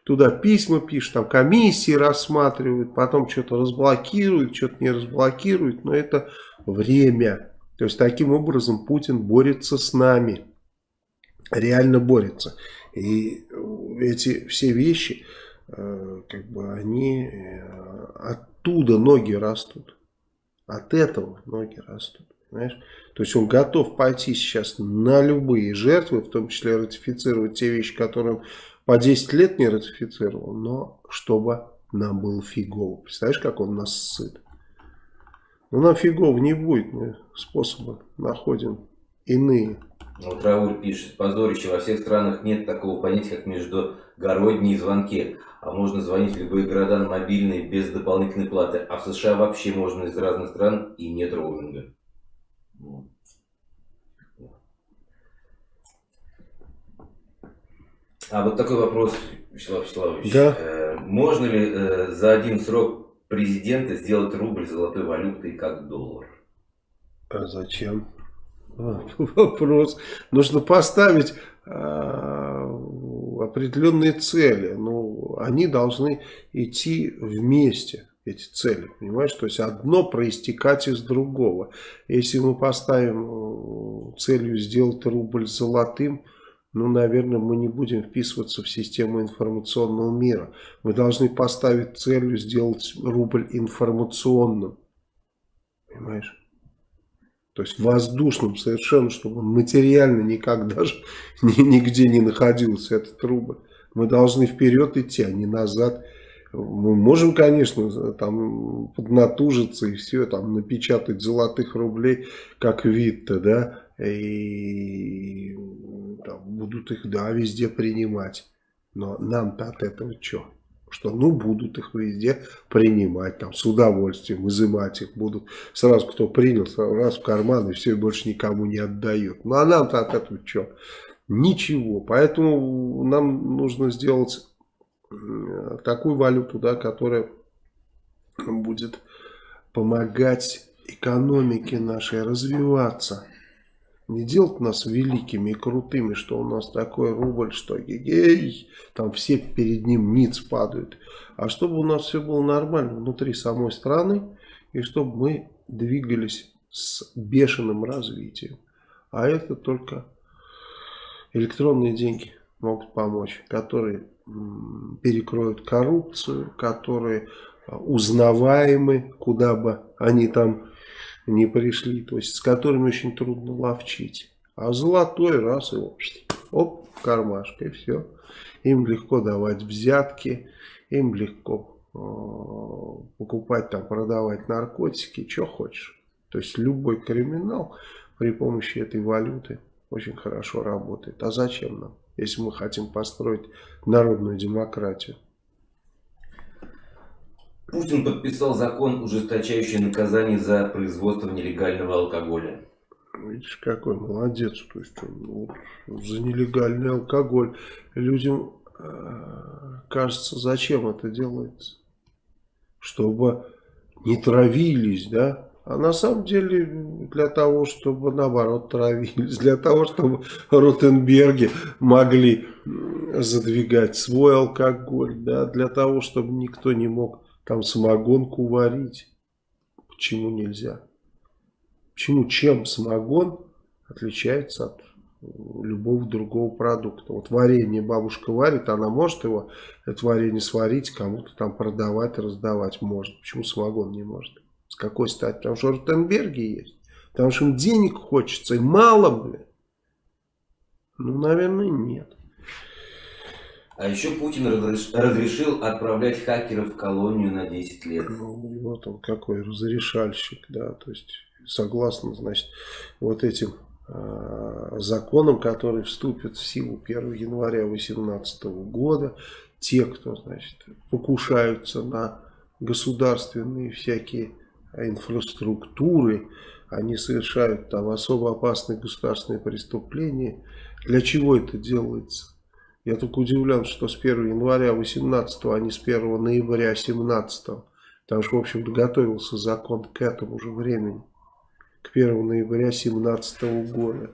туда письма пишешь, там комиссии рассматривают, потом что-то разблокируют, что-то не разблокируют, но это время. То есть таким образом Путин борется с нами, реально борется. И эти все вещи, э, как бы они э, оттуда ноги растут. От этого ноги растут. Понимаешь? То есть он готов пойти сейчас на любые жертвы, в том числе ратифицировать те вещи, которые он по 10 лет не ратифицировал, но чтобы нам было фигово. Представляешь, как он нас сыт? Но нам фигово не будет, мы способы находим иные. Вот Рауль пишет, позорище, во всех странах нет такого понятия, как междугородние звонки. А можно звонить в любые города на мобильные без дополнительной платы. А в США вообще можно из разных стран и нет роуминга. А вот такой вопрос, Вячеслав Вячеславович. Да. Э, можно ли э, за один срок президента сделать рубль золотой валютой как доллар? А зачем? Вопрос. Нужно поставить а, определенные цели. Ну, они должны идти вместе, эти цели. Понимаешь? То есть одно проистекать из другого. Если мы поставим э, целью сделать рубль золотым, ну, наверное, мы не будем вписываться в систему информационного мира. Мы должны поставить целью сделать рубль информационным. Понимаешь? То есть воздушным совершенно, чтобы он материально никак даже нигде не находился, этот рубль. Мы должны вперед идти, а не назад. Мы можем, конечно, там поднатужиться и все, там напечатать золотых рублей, как вид-то, да, и там, будут их, да, везде принимать. Но нам-то от этого что? Что ну будут их везде принимать, там с удовольствием, изымать их будут. Сразу кто принял, сразу раз в карман и все, больше никому не отдают. Ну а нам-то от этого что? Ничего. Поэтому нам нужно сделать такую валюту, да, которая будет помогать экономике нашей развиваться не делать нас великими и крутыми, что у нас такой рубль, что гей, там все перед ним ниц падают. А чтобы у нас все было нормально внутри самой страны, и чтобы мы двигались с бешеным развитием. А это только электронные деньги могут помочь, которые перекроют коррупцию, которые а, узнаваемы, куда бы они там не пришли, то есть с которыми очень трудно ловчить. А золотой раз и оп, кармашка и все. Им легко давать взятки, им легко э, покупать там, продавать наркотики, что хочешь. То есть любой криминал при помощи этой валюты очень хорошо работает. А зачем нам, если мы хотим построить народную демократию? Путин подписал закон, ужесточающий наказание за производство нелегального алкоголя. Видишь, какой молодец. То есть он, вот, за нелегальный алкоголь. Людям э, кажется, зачем это делается? Чтобы не травились, да? А на самом деле для того, чтобы наоборот травились, для того, чтобы Ротенберги могли задвигать свой алкоголь, да, для того, чтобы никто не мог там самогонку варить. Почему нельзя? Почему чем самогон отличается от любого другого продукта? Вот варенье бабушка варит, она может его, это варенье сварить, кому-то там продавать, раздавать может. Почему самогон не может? С какой стати? Потому что Ротенберги есть. Потому что им денег хочется, и мало, блин. Ну, наверное, нет. А еще Путин разрешил отправлять хакеров в колонию на 10 лет. Ну, вот он какой разрешальщик, да, то есть согласно, значит, вот этим э, законам, которые вступят в силу 1 января 2018 года, те, кто, значит, покушаются на государственные всякие инфраструктуры, они совершают там особо опасные государственные преступления. Для чего это делается? Я только удивлен, что с 1 января 18 а не с 1 ноября 17 Потому что, в общем-то, готовился закон к этому же времени. К 1 ноября 17 года.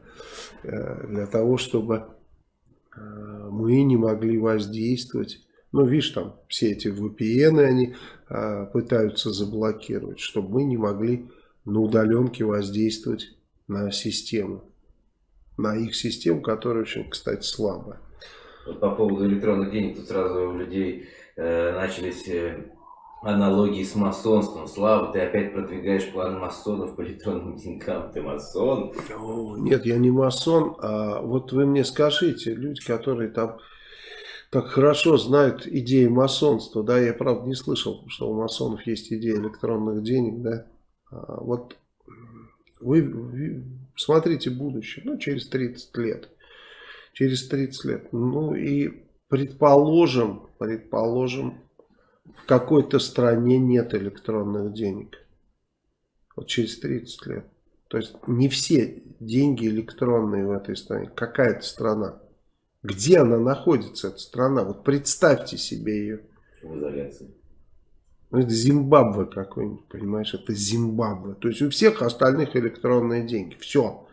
Э, для того, чтобы э, мы не могли воздействовать. Ну, видишь, там все эти VPN они э, пытаются заблокировать. Чтобы мы не могли на удаленке воздействовать на систему. На их систему, которая очень, кстати, слабая. По поводу электронных денег, тут сразу у людей э, начались э, аналогии с масонством. Слава, ты опять продвигаешь план масонов по электронным деньгам. Ты масон? Нет, я не масон. А вот вы мне скажите, люди, которые там так хорошо знают идеи масонства, да, я правда не слышал, что у масонов есть идея электронных денег, да. А вот вы, Посмотрите будущее, ну, через 30 лет. Через 30 лет. Ну, и предположим, предположим, в какой-то стране нет электронных денег. Вот через 30 лет. То есть не все деньги электронные в этой стране. Какая-то страна. Где она находится, эта страна? Вот представьте себе ее. В изоляции. Ну, это Зимбабве какой-нибудь, понимаешь? Это Зимбабве. То есть у всех остальных электронные деньги. Все.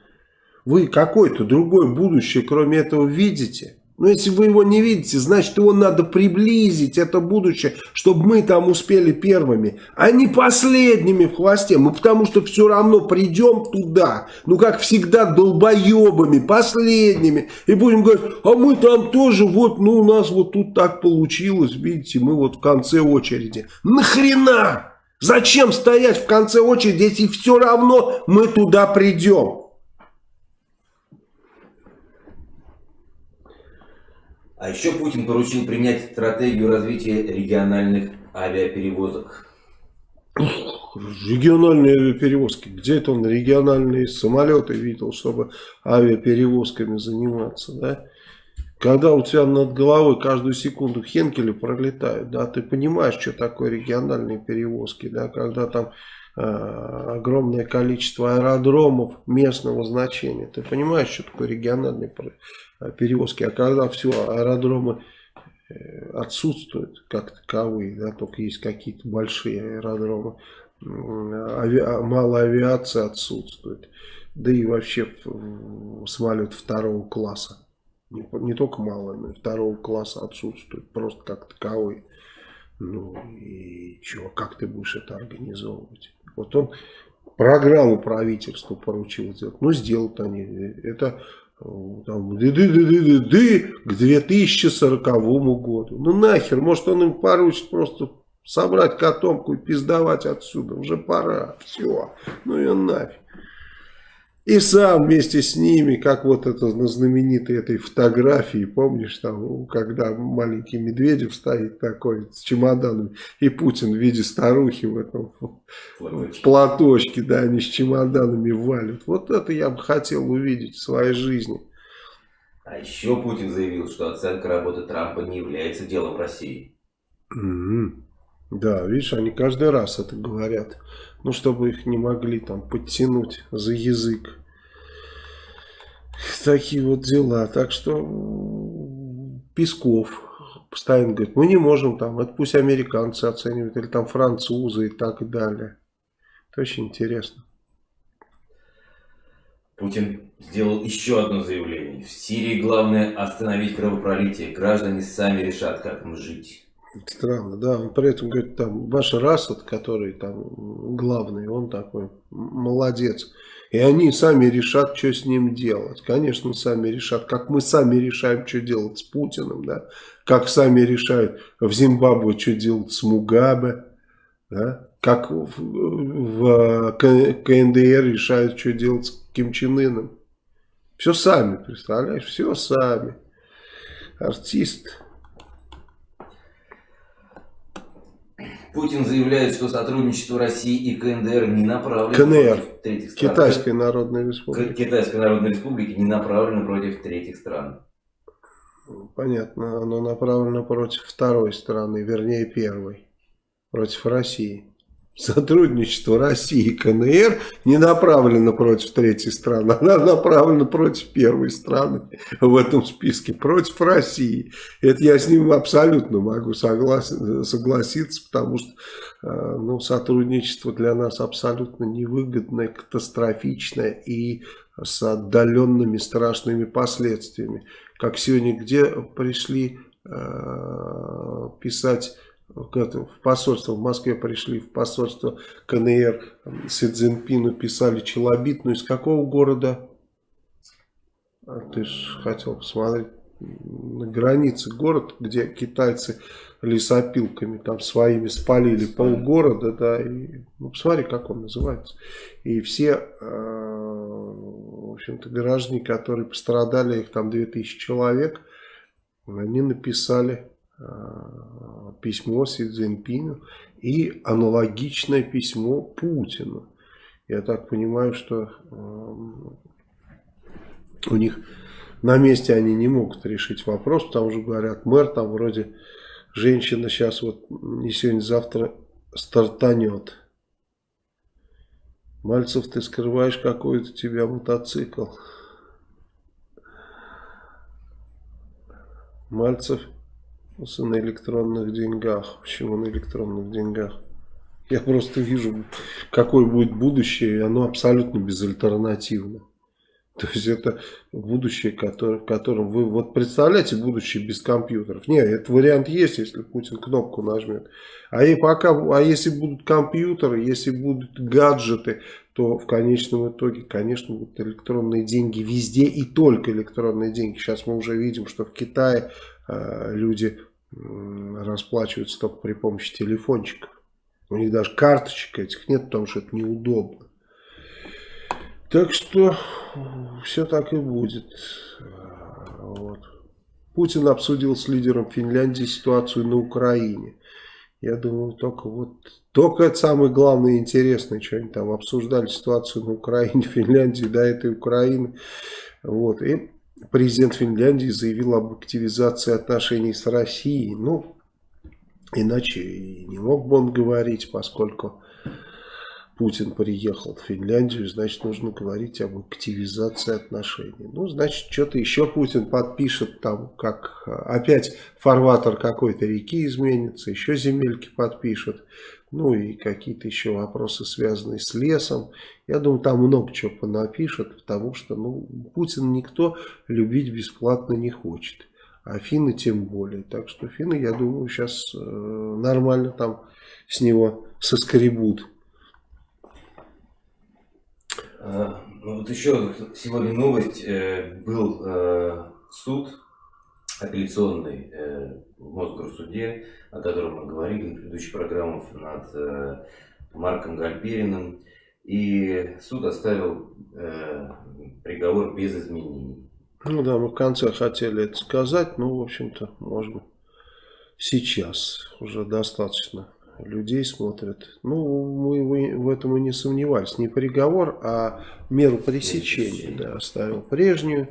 Вы какое-то другое будущее, кроме этого, видите? Но если вы его не видите, значит его надо приблизить, это будущее, чтобы мы там успели первыми, а не последними в хвосте. Мы потому что все равно придем туда, ну как всегда долбоебами, последними. И будем говорить, а мы там тоже, вот, ну у нас вот тут так получилось, видите, мы вот в конце очереди. Нахрена? Зачем стоять в конце очереди, если все равно мы туда придем? А еще Путин поручил принять стратегию развития региональных авиаперевозок. Региональные авиаперевозки. Где это он региональные самолеты видел, чтобы авиаперевозками заниматься, да? Когда у тебя над головой каждую секунду хенкели пролетают, да, ты понимаешь, что такое региональные перевозки, да, когда там э, огромное количество аэродромов местного значения, ты понимаешь, что такое региональные перевозки. А когда все, аэродромы э, отсутствуют как таковые, да, только есть какие-то большие аэродромы, ави... мало авиации отсутствует, да и вообще самолет второго класса. Не, не только мало, но и второго класса отсутствует, просто как таковой. Ну и чего, как ты будешь это организовывать? Вот он программу правительству поручил сделать. Ну, сделают они. Это там, ды -ды -ды -ды -ды -ды, к 2040 году. Ну нахер, может он им поручит просто собрать котомку и пиздовать отсюда. Уже пора, все, ну и нафиг. И сам вместе с ними, как вот это на знаменитой этой фотографии, помнишь, там, когда маленький Медведев стоит такой с чемоданом, и Путин в виде старухи в этом платочке, платочке да, они с чемоданами валят. Вот это я бы хотел увидеть в своей жизни. А еще Путин заявил, что оценка работы Трампа не является делом России. Mm -hmm. Да, видишь, они каждый раз это говорят. Ну, чтобы их не могли там подтянуть за язык. Такие вот дела. Так что Песков постоянно говорит, мы не можем там, это пусть американцы оценивают, или там французы и так далее. Это очень интересно. Путин сделал еще одно заявление. В Сирии главное остановить кровопролитие. Граждане сами решат, как им жить. Странно, да. Он при этом говорит, там, Башар Асад, который там главный, он такой молодец. И они сами решат, что с ним делать. Конечно, сами решат, как мы сами решаем, что делать с Путиным, да. Как сами решают в Зимбабве, что делать с Мугабе, да. Как в, в КНДР решают, что делать с Ким Чен Ыном. Все сами, представляешь, все сами. Артист. Путин заявляет, что сотрудничество России и КНДР не направлено КНР, против третьих стран. Китайской Народной Республики. Китайской Народной Республики не направлено против третьих стран. Понятно, оно направлено против второй страны, вернее первой, против России. Сотрудничество России и КНР не направлено против третьей страны, она направлена против первой страны в этом списке, против России. Это я с ним абсолютно могу согласен, согласиться, потому что э, ну, сотрудничество для нас абсолютно невыгодное, катастрофичное и с отдаленными страшными последствиями. Как сегодня где пришли э, писать в посольство в Москве пришли, в посольство КНР Си Цзиньпину писали челобит, ну из какого города? А ты же хотел посмотреть на границе город, где китайцы лесопилками там своими спалили полгорода, да, и, ну посмотри, как он называется. И все, э, в общем-то, граждане, которые пострадали, их там 2000 человек, они написали письмо Си Цзиньпину и аналогичное письмо Путину. Я так понимаю, что э, у них на месте они не могут решить вопрос, потому что говорят, мэр там вроде женщина сейчас вот не сегодня, завтра стартанет. Мальцев, ты скрываешь какой-то тебя мотоцикл. Мальцев на электронных деньгах. Почему на электронных деньгах? Я просто вижу, какое будет будущее, и оно абсолютно безальтернативно. То есть это будущее, который, в котором вы вот представляете будущее без компьютеров. Нет, этот вариант есть, если Путин кнопку нажмет. А, и пока, а если будут компьютеры, если будут гаджеты, то в конечном итоге, конечно, будут электронные деньги везде и только электронные деньги. Сейчас мы уже видим, что в Китае э, люди расплачиваются только при помощи телефончиков. У них даже карточек этих нет, потому что это неудобно. Так что все так и будет. Вот. Путин обсудил с лидером Финляндии ситуацию на Украине. Я думаю, только вот только это самое главное и интересное, что они там обсуждали ситуацию на Украине, Финляндии, до этой Украины. Вот. И президент Финляндии заявил об активизации отношений с Россией. Ну, иначе и не мог бы он говорить, поскольку Путин приехал в Финляндию, значит, нужно говорить об активизации отношений. Ну, значит, что-то еще Путин подпишет, там, как опять фарватер какой-то реки изменится, еще земельки подпишет, ну, и какие-то еще вопросы, связанные с лесом. Я думаю, там много чего понапишет, потому что, ну, Путин никто любить бесплатно не хочет. А финны тем более. Так что финны, я думаю, сейчас э, нормально там с него соскребут. А, ну, вот еще сегодня новость. Э, был э, суд апелляционный э, в Мосгорсуде, о котором мы говорили на предыдущих программах над Марком Гальпериным. И суд оставил приговор без изменений. Ну да, мы в конце хотели это сказать, но, в общем-то, можно сейчас уже достаточно людей смотрят. Ну, мы в этом и не сомневались. Не приговор, а меру пресечения. Да, оставил прежнюю.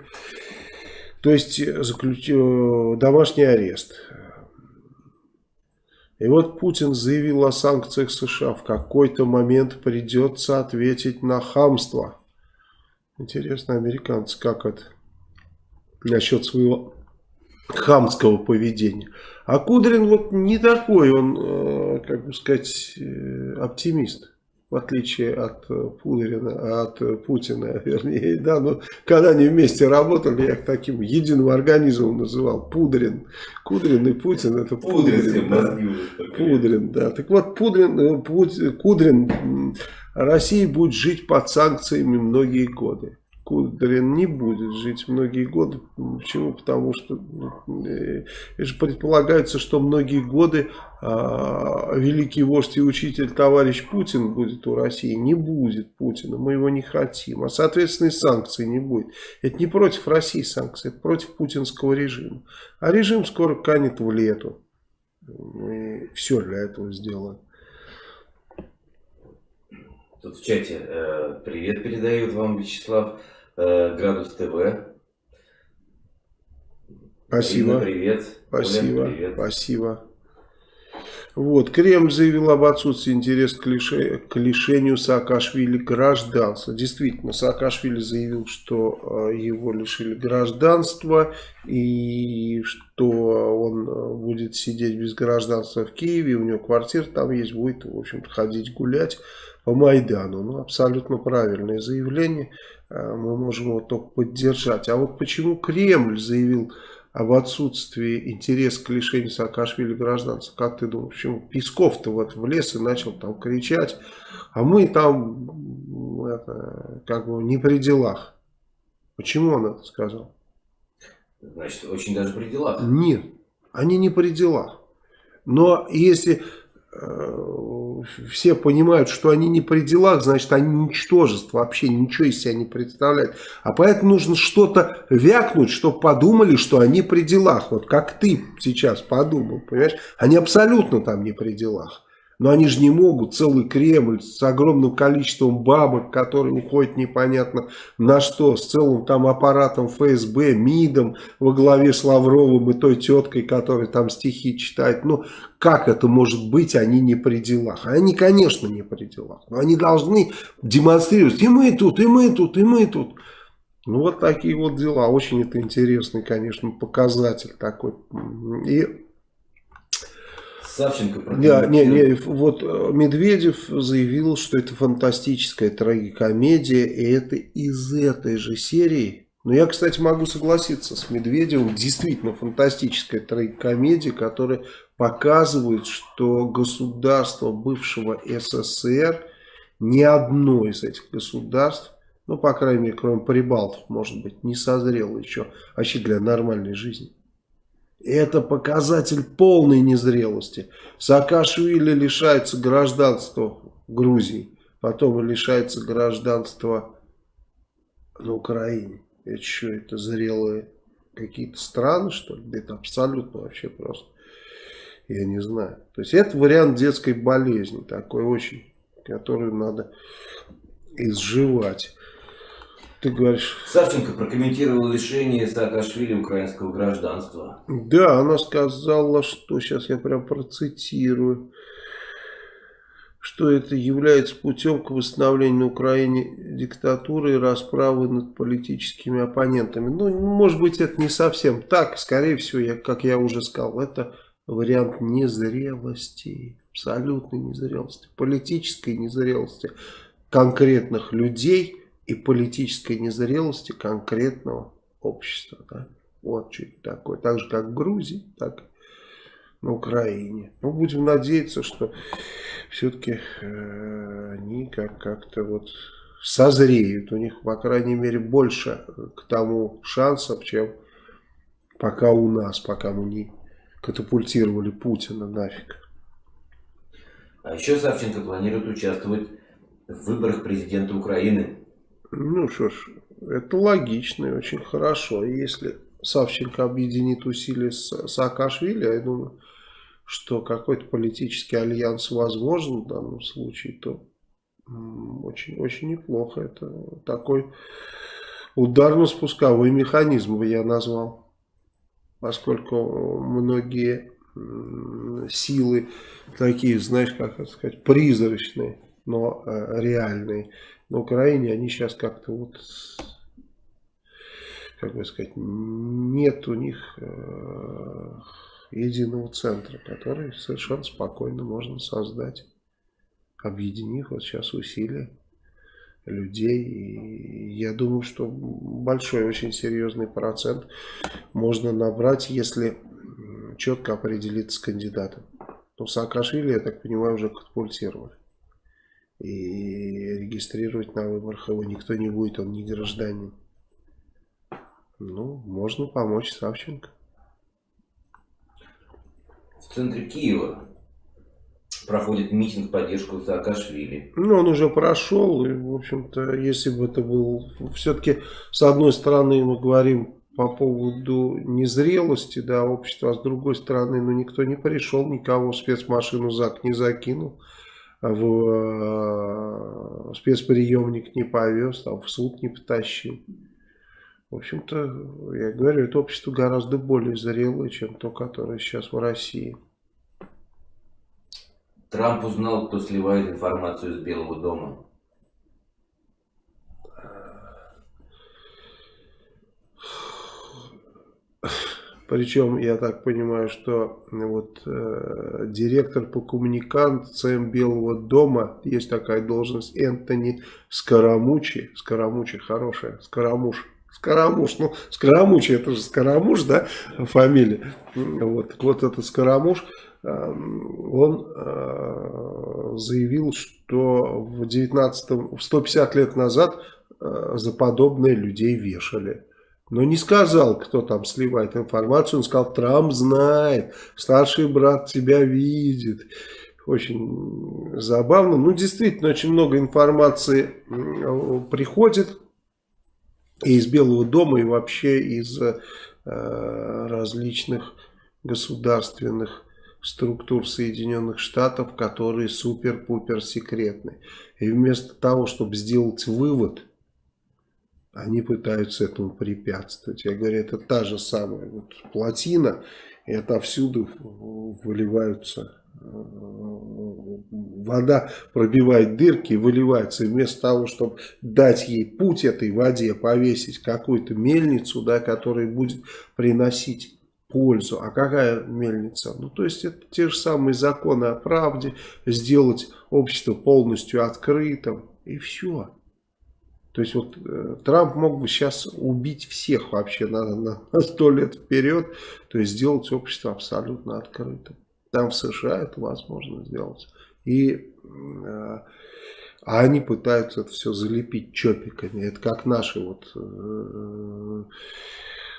То есть заключ... Э, домашний арест. И вот Путин заявил о санкциях США. В какой-то момент придется ответить на хамство. Интересно, американцы как это насчет своего хамского поведения. А Кудрин вот не такой, он, э, как бы сказать, э, оптимист. В отличие от э, Пудрина, от Путина, вернее, да, но когда они вместе работали, я их таким единым организмом называл, Пудрин. Кудрин и Путин, это Пудрин. Да. Пудрин, да. Так вот, Пудрин, Кудрин, Россия будет жить под санкциями многие годы. Кудрин не будет жить многие годы. Почему? Потому что э, же предполагается, что многие годы э, великий вождь и учитель товарищ Путин будет у России. Не будет Путина, мы его не хотим. А соответственно и санкций не будет. Это не против России санкции, это против путинского режима. А режим скоро канет в лету. Мы все для этого сделаем. Тут в чате э, привет передают вам, Вячеслав. Э, Градус ТВ. Спасибо. Ирина, привет. Спасибо. Оля, привет. Спасибо. Вот, Кремль заявил об отсутствии интереса к, лише, к лишению Саакашвили гражданства. Действительно, Саакашвили заявил, что э, его лишили гражданства и что он э, будет сидеть без гражданства в Киеве, у него квартира там есть, будет, в общем-то, ходить гулять по Майдану. Ну, абсолютно правильное заявление. Э, мы можем его только поддержать. А вот почему Кремль заявил об отсутствии интереса к лишению Саакашвили гражданства. Как ты думаешь, почему Песков-то вот влез и начал там кричать, а мы там это, как бы не при делах. Почему он это сказал? Значит, очень даже при делах. Нет, они не при делах. Но если Э, все понимают, что они не при делах, значит, они ничтожество, вообще ничего из себя не представляют. А поэтому нужно что-то вякнуть, чтобы подумали, что они при делах. Вот как ты сейчас подумал, понимаешь? Они абсолютно там не при делах. Но они же не могут целый Кремль с огромным количеством бабок, которые уходят непонятно на что, с целым там аппаратом ФСБ, МИДом во главе с Лавровым и той теткой, которая там стихи читает. Ну, как это может быть, они не при делах? Они, конечно, не при делах, но они должны демонстрировать, и мы тут, и мы тут, и мы тут. Ну, вот такие вот дела. Очень это интересный, конечно, показатель такой. И Савченко не, не, не, вот э, Медведев заявил, что это фантастическая трагикомедия, и это из этой же серии. Но я, кстати, могу согласиться с Медведевым. Действительно фантастическая трагикомедия, которая показывает, что государство бывшего СССР, ни одно из этих государств, ну, по крайней мере, кроме Прибалтов, может быть, не созрело еще вообще для нормальной жизни. Это показатель полной незрелости. Саакашвили лишается гражданства Грузии, потом лишается гражданства на Украине. Это что, это зрелые какие-то страны, что ли? Это абсолютно вообще просто. Я не знаю. То есть это вариант детской болезни, такой очень, которую надо изживать. Ты говоришь... Савченко прокомментировал лишение Саакашвили украинского гражданства. Да, она сказала, что, сейчас я прям процитирую, что это является путем к восстановлению на Украине диктатуры и расправы над политическими оппонентами. Ну, может быть, это не совсем так. Скорее всего, я, как я уже сказал, это вариант незрелости, абсолютной незрелости, политической незрелости конкретных людей – и политической незрелости конкретного общества. Да? Вот что это такое. Так же, как в Грузии, так и на Украине. Ну, будем надеяться, что все-таки э, они как- как-то вот созреют. У них, по крайней мере, больше к тому шансов, чем пока у нас, пока мы не катапультировали Путина нафиг. А еще Савченко планирует участвовать в выборах президента Украины ну что ж, это логично и очень хорошо. Если Савченко объединит усилия с Саакашвили, я думаю, что какой-то политический альянс возможен в данном случае, то очень, очень неплохо. Это такой ударно-спусковой механизм бы я назвал. Поскольку многие силы такие, знаешь, как это сказать, призрачные, но э, реальные на Украине, они сейчас как-то вот, как бы сказать, нет у них э, единого центра, который совершенно спокойно можно создать, объединив вот сейчас усилия людей. И я думаю, что большой, очень серьезный процент можно набрать, если четко определиться с кандидатом. Но Саакашвили, я так понимаю, уже катапультировали и регистрировать на выборах его никто не будет, он не гражданин. Ну, можно помочь Савченко. В центре Киева проходит митинг в поддержку Саакашвили. Ну, он уже прошел, и, в общем-то, если бы это был... Все-таки, с одной стороны, мы говорим по поводу незрелости, да, общества, а с другой стороны, ну, никто не пришел, никого в спецмашину ЗАГ не закинул в э, спецприемник не повез, там в суд не потащил. В общем-то, я говорю, это общество гораздо более зрелое, чем то, которое сейчас в России. Трамп узнал, кто сливает информацию из Белого дома. Причем, я так понимаю, что вот э, директор по коммуникациям Белого дома, есть такая должность, Энтони Скоромучи. Скоромучи хорошая, Скоромуш. Скоромуш, ну, Скоромучи, это же Скоромуш, да, фамилия. Вот, вот этот Скоромуш, э, он э, заявил, что в 19 150 лет назад э, за подобное людей вешали. Но не сказал, кто там сливает информацию. Он сказал, Трамп знает, старший брат тебя видит. Очень забавно. Ну, действительно, очень много информации приходит и из Белого дома, и вообще из э, различных государственных структур Соединенных Штатов, которые супер-пупер секретны. И вместо того, чтобы сделать вывод, они пытаются этому препятствовать. Я говорю, это та же самая вот плотина, и отовсюду выливаются э, вода пробивает дырки и выливается. И вместо того, чтобы дать ей путь этой воде, повесить какую-то мельницу, да, которая будет приносить пользу. А какая мельница? Ну, то есть, это те же самые законы о правде, сделать общество полностью открытым, и все. То есть вот э, Трамп мог бы сейчас убить всех вообще на, сто лет вперед, то есть сделать общество абсолютно открытым. Там в США это возможно сделать. И э, а они пытаются это все залепить чопиками. Это как наши вот э,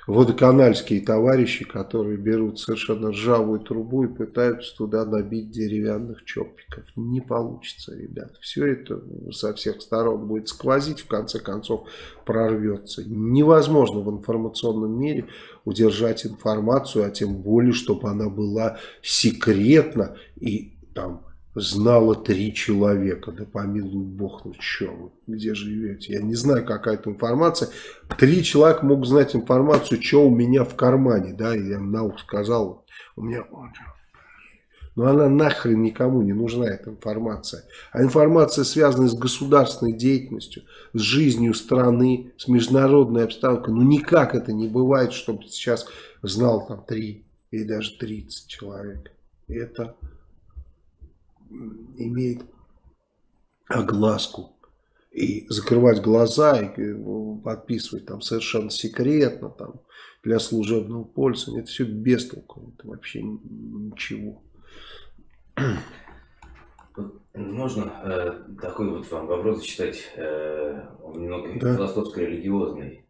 водоканальские товарищи, которые берут совершенно ржавую трубу и пытаются туда набить деревянных чопиков. Не получится, ребят. Все это со всех сторон будет сквозить, в конце концов прорвется. Невозможно в информационном мире удержать информацию, а тем более, чтобы она была секретна и там знало три человека. Да помилуй бог, ну что вы, где живете? Я не знаю, какая это информация. Три человека могут знать информацию, что у меня в кармане. Да, я им на ухо сказал, у меня... Но она нахрен никому не нужна, эта информация. А информация, связанная с государственной деятельностью, с жизнью страны, с международной обстановкой. Ну никак это не бывает, чтобы сейчас знал там три или даже 30 человек. Это имеет огласку. И закрывать глаза и э, подписывать там совершенно секретно там, для служебного пользования, это все без толку, это вообще ничего. Можно э, такой вот вам вопрос зачитать, э, он немного да. философско-религиозный.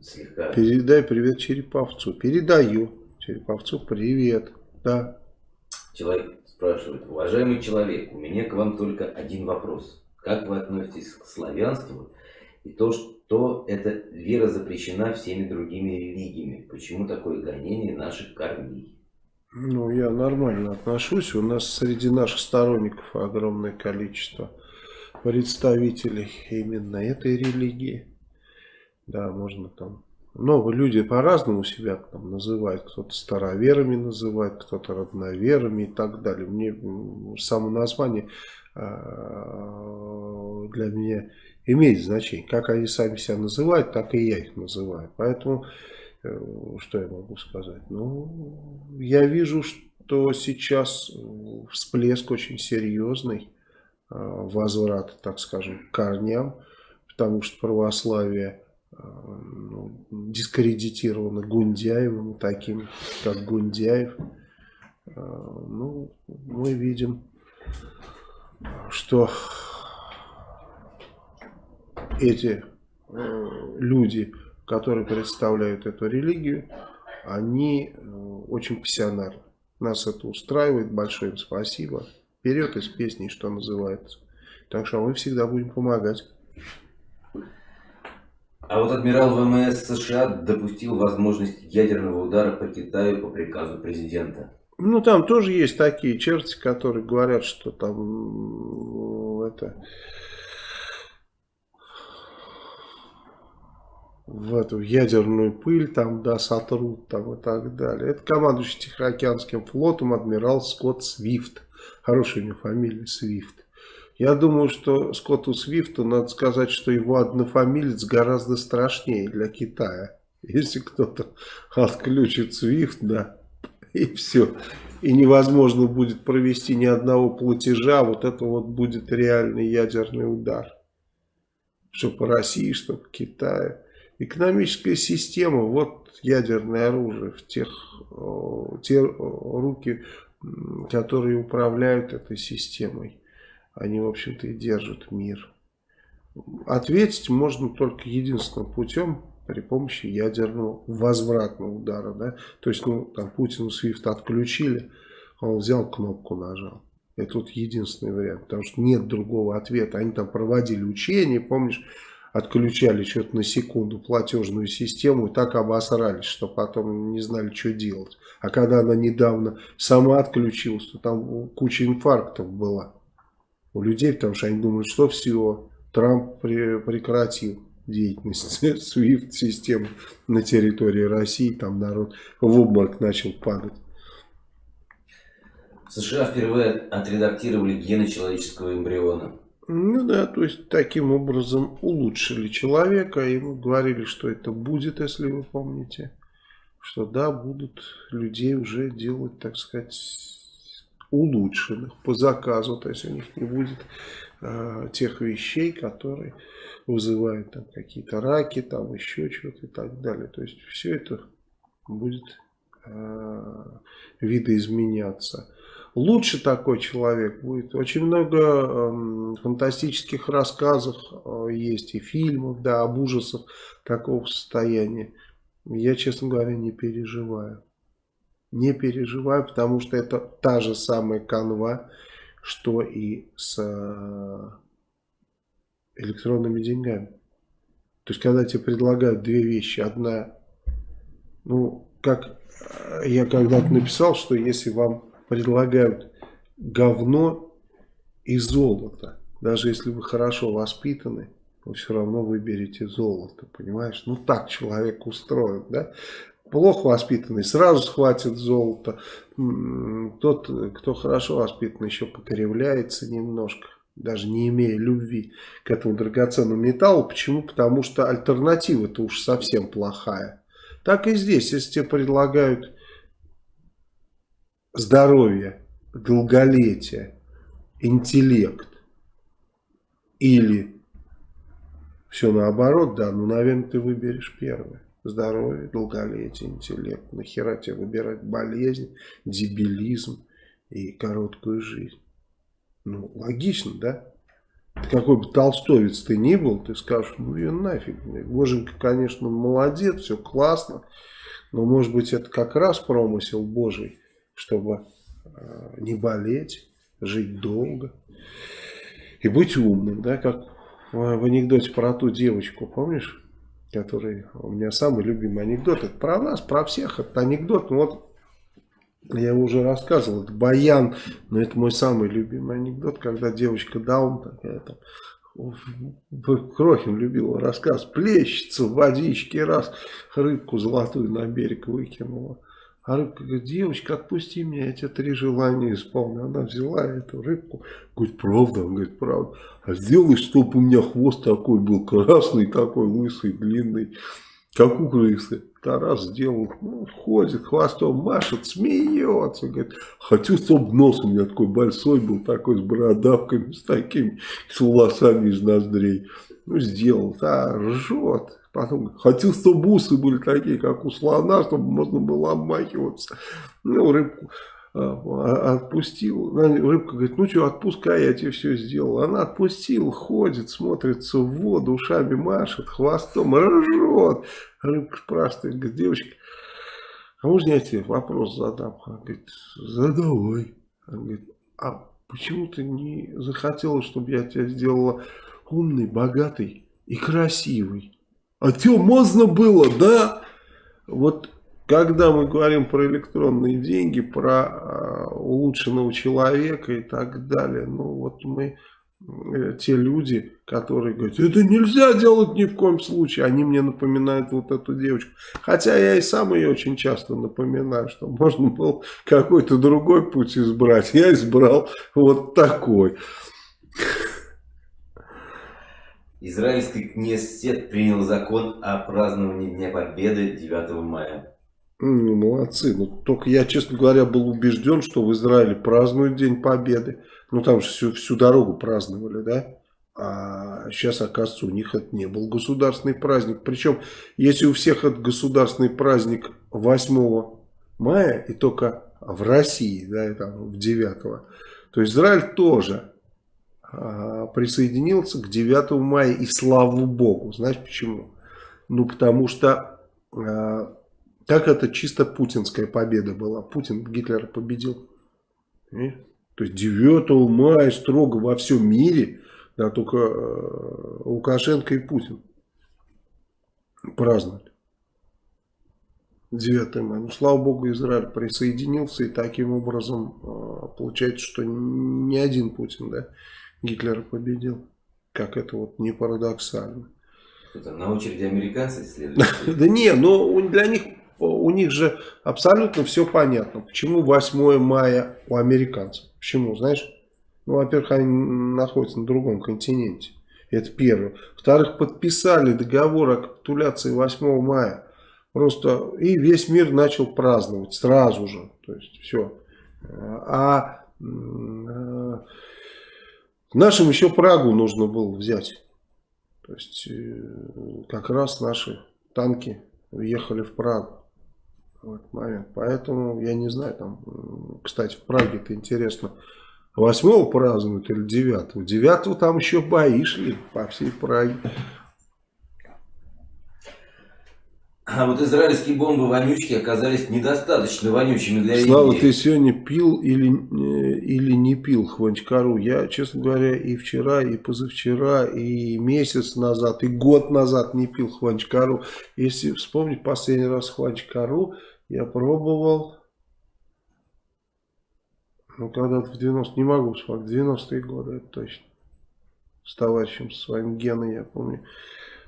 Слегка. Передай привет Череповцу. Передаю Череповцу привет. Да. Человек спрашивает, уважаемый человек, у меня к вам только один вопрос. Как вы относитесь к славянству и то, что эта вера запрещена всеми другими религиями? Почему такое гонение наших корней? Ну, я нормально отношусь. У нас среди наших сторонников огромное количество представителей именно этой религии. Да, можно там много люди по-разному себя там называют. Кто-то староверами называет, кто-то родноверами и так далее. Мне само название а, для меня имеет значение. Как они сами себя называют, так и я их называю. Поэтому, э, что я могу сказать? Ну, я вижу, что сейчас всплеск очень серьезный а, возврат, так скажем, к корням, потому что православие ну, дискредитировано Гундяевым, таким как Гундяев. А, ну, мы видим, что эти э, люди, которые представляют эту религию, они э, очень пассионарны. Нас это устраивает, большое им спасибо. Вперед из песни, что называется. Так что мы всегда будем помогать. А вот адмирал ВМС США допустил возможность ядерного удара по Китаю по приказу президента. Ну, там тоже есть такие черти, которые говорят, что там это в эту ядерную пыль там, да, сотрут там и так далее. Это командующий Тихоокеанским флотом адмирал Скотт Свифт. Хорошая у него фамилия Свифт. Я думаю, что Скотту Свифту надо сказать, что его однофамилец гораздо страшнее для Китая. Если кто-то отключит Свифт, да, и все. И невозможно будет провести ни одного платежа, вот это вот будет реальный ядерный удар. Что по России, что по Китаю. Экономическая система, вот ядерное оружие в тех те руки, которые управляют этой системой они, в общем-то, и держат мир. Ответить можно только единственным путем при помощи ядерного возвратного удара. Да? То есть, ну, там Путину Свифт отключили, он взял кнопку, нажал. Это вот единственный вариант, потому что нет другого ответа. Они там проводили учения, помнишь, отключали что-то на секунду платежную систему и так обосрались, что потом не знали, что делать. А когда она недавно сама отключилась, то там куча инфарктов была у людей, потому что они думают, что все, Трамп прекратил деятельность SWIFT-системы на территории России, там народ в обморок начал падать. США впервые отредактировали гены человеческого эмбриона. Ну да, то есть таким образом улучшили человека. И мы говорили, что это будет, если вы помните. Что да, будут людей уже делать, так сказать, улучшенных по заказу. То есть у них не будет э, тех вещей, которые вызывают там какие-то раки, там еще что-то и так далее. То есть все это будет э, видоизменяться. Лучше такой человек будет. Очень много э, фантастических рассказов э, есть и фильмов, да, об ужасах такого состояния. Я, честно говоря, не переживаю. Не переживаю, потому что это та же самая канва, что и с э, электронными деньгами. То есть, когда тебе предлагают две вещи. Одна, ну, как э, я когда-то написал, что если вам предлагают говно и золото. Даже если вы хорошо воспитаны, вы все равно выберете золото, понимаешь? Ну так человек устроен, да? Плохо воспитанный сразу схватит золото. Тот, кто хорошо воспитан, еще покривляется немножко, даже не имея любви к этому драгоценному металлу. Почему? Потому что альтернатива-то уж совсем плохая. Так и здесь, если тебе предлагают здоровье, долголетие, интеллект или все наоборот, да, ну, наверное, ты выберешь первое. Здоровье, долголетие, интеллект. Нахера тебе выбирать болезнь, дебилизм и короткую жизнь? Ну, логично, да? Какой бы толстовец ты ни был, ты скажешь, ну и нафиг. Боженька, конечно, молодец, все классно. Но может быть это как раз промысел Божий чтобы э, не болеть, жить долго и быть умным, да, как в анекдоте про ту девочку, помнишь, который у меня самый любимый анекдот, это про нас, про всех, это анекдот, ну вот я его уже рассказывал, это Баян, но это мой самый любимый анекдот, когда девочка Даун такая там, Крохин любил рассказ, плещется в водичке, раз рыбку золотую на берег выкинула. А рыбка говорит, девочка, отпусти меня, я тебе три желания исполню. Она взяла эту рыбку, говорит, правда? Он говорит, правда. А сделай, чтобы у меня хвост такой был, красный такой, лысый, длинный, как у крысы. Тарас сделал, ну, ходит, хвостом машет, смеется. Говорит, хочу, чтобы нос у меня такой большой был, такой с бородавками, с такими, с волосами из ноздрей. Ну, сделал, а, ржет. Потом хочу, чтобы бусы были такие, как у слона, чтобы можно было обмахиваться. Ну, рыбку а, отпустил. Рыбка говорит, ну что, отпускай, я тебе все сделал. Она отпустила, ходит, смотрится в воду, ушами машет, хвостом, ржет. Рыбка спрашивает, говорит, девочка, а можно я тебе вопрос задам? Она говорит, задавай. Она говорит, а почему ты не захотела, чтобы я тебя сделала умный, богатый и красивый? А что, можно было, да? Вот когда мы говорим про электронные деньги, про э, улучшенного человека и так далее, ну вот мы, э, те люди, которые говорят, это нельзя делать ни в коем случае, они мне напоминают вот эту девочку. Хотя я и сам ее очень часто напоминаю, что можно было какой-то другой путь избрать. Я избрал вот такой. Израильский кнессет принял закон о праздновании Дня Победы 9 мая. Ну, молодцы. Ну, только я, честно говоря, был убежден, что в Израиле празднуют День Победы. Ну, там же всю, всю дорогу праздновали, да? А сейчас, оказывается, у них это не был государственный праздник. Причем, если у всех это государственный праздник 8 мая, и только в России, да, там, в 9, то Израиль тоже присоединился к 9 мая, и слава богу. Знаешь почему? Ну, потому что а, так это чисто путинская победа была. Путин Гитлера победил. И? То есть 9 мая строго во всем мире, Да, только э, Лукашенко и Путин праздновали. 9 мая. Ну, слава богу, Израиль присоединился, и таким образом э, получается, что не один Путин, да, Гитлера победил. Как это вот не парадоксально. На очереди американцы следуют? Да не, но для них, у них же абсолютно все понятно. Почему 8 мая у американцев? Почему, знаешь? Ну, во-первых, они находятся на другом континенте. Это первое. Во-вторых, подписали договор о капитуляции 8 мая. Просто и весь мир начал праздновать сразу же. То есть все. А э, нашим еще Прагу нужно было взять. То есть э, как раз наши танки въехали в Прагу в этот момент. Поэтому я не знаю, там, кстати, в Праге-то интересно, 8 празднуют или 9? 9 там еще бои шли по всей Праге. А вот израильские бомбы-вонючки оказались недостаточно вонючими для Слава, Индии. ты сегодня пил или, э, или не пил хванчкару? Я, честно говоря, и вчера, и позавчера, и месяц назад, и год назад не пил хванчкару. Если вспомнить последний раз хванчкару, я пробовал, ну, когда-то в 90 не могу вспомнить, в 90-е годы, это точно. С товарищем своим Геной, я помню.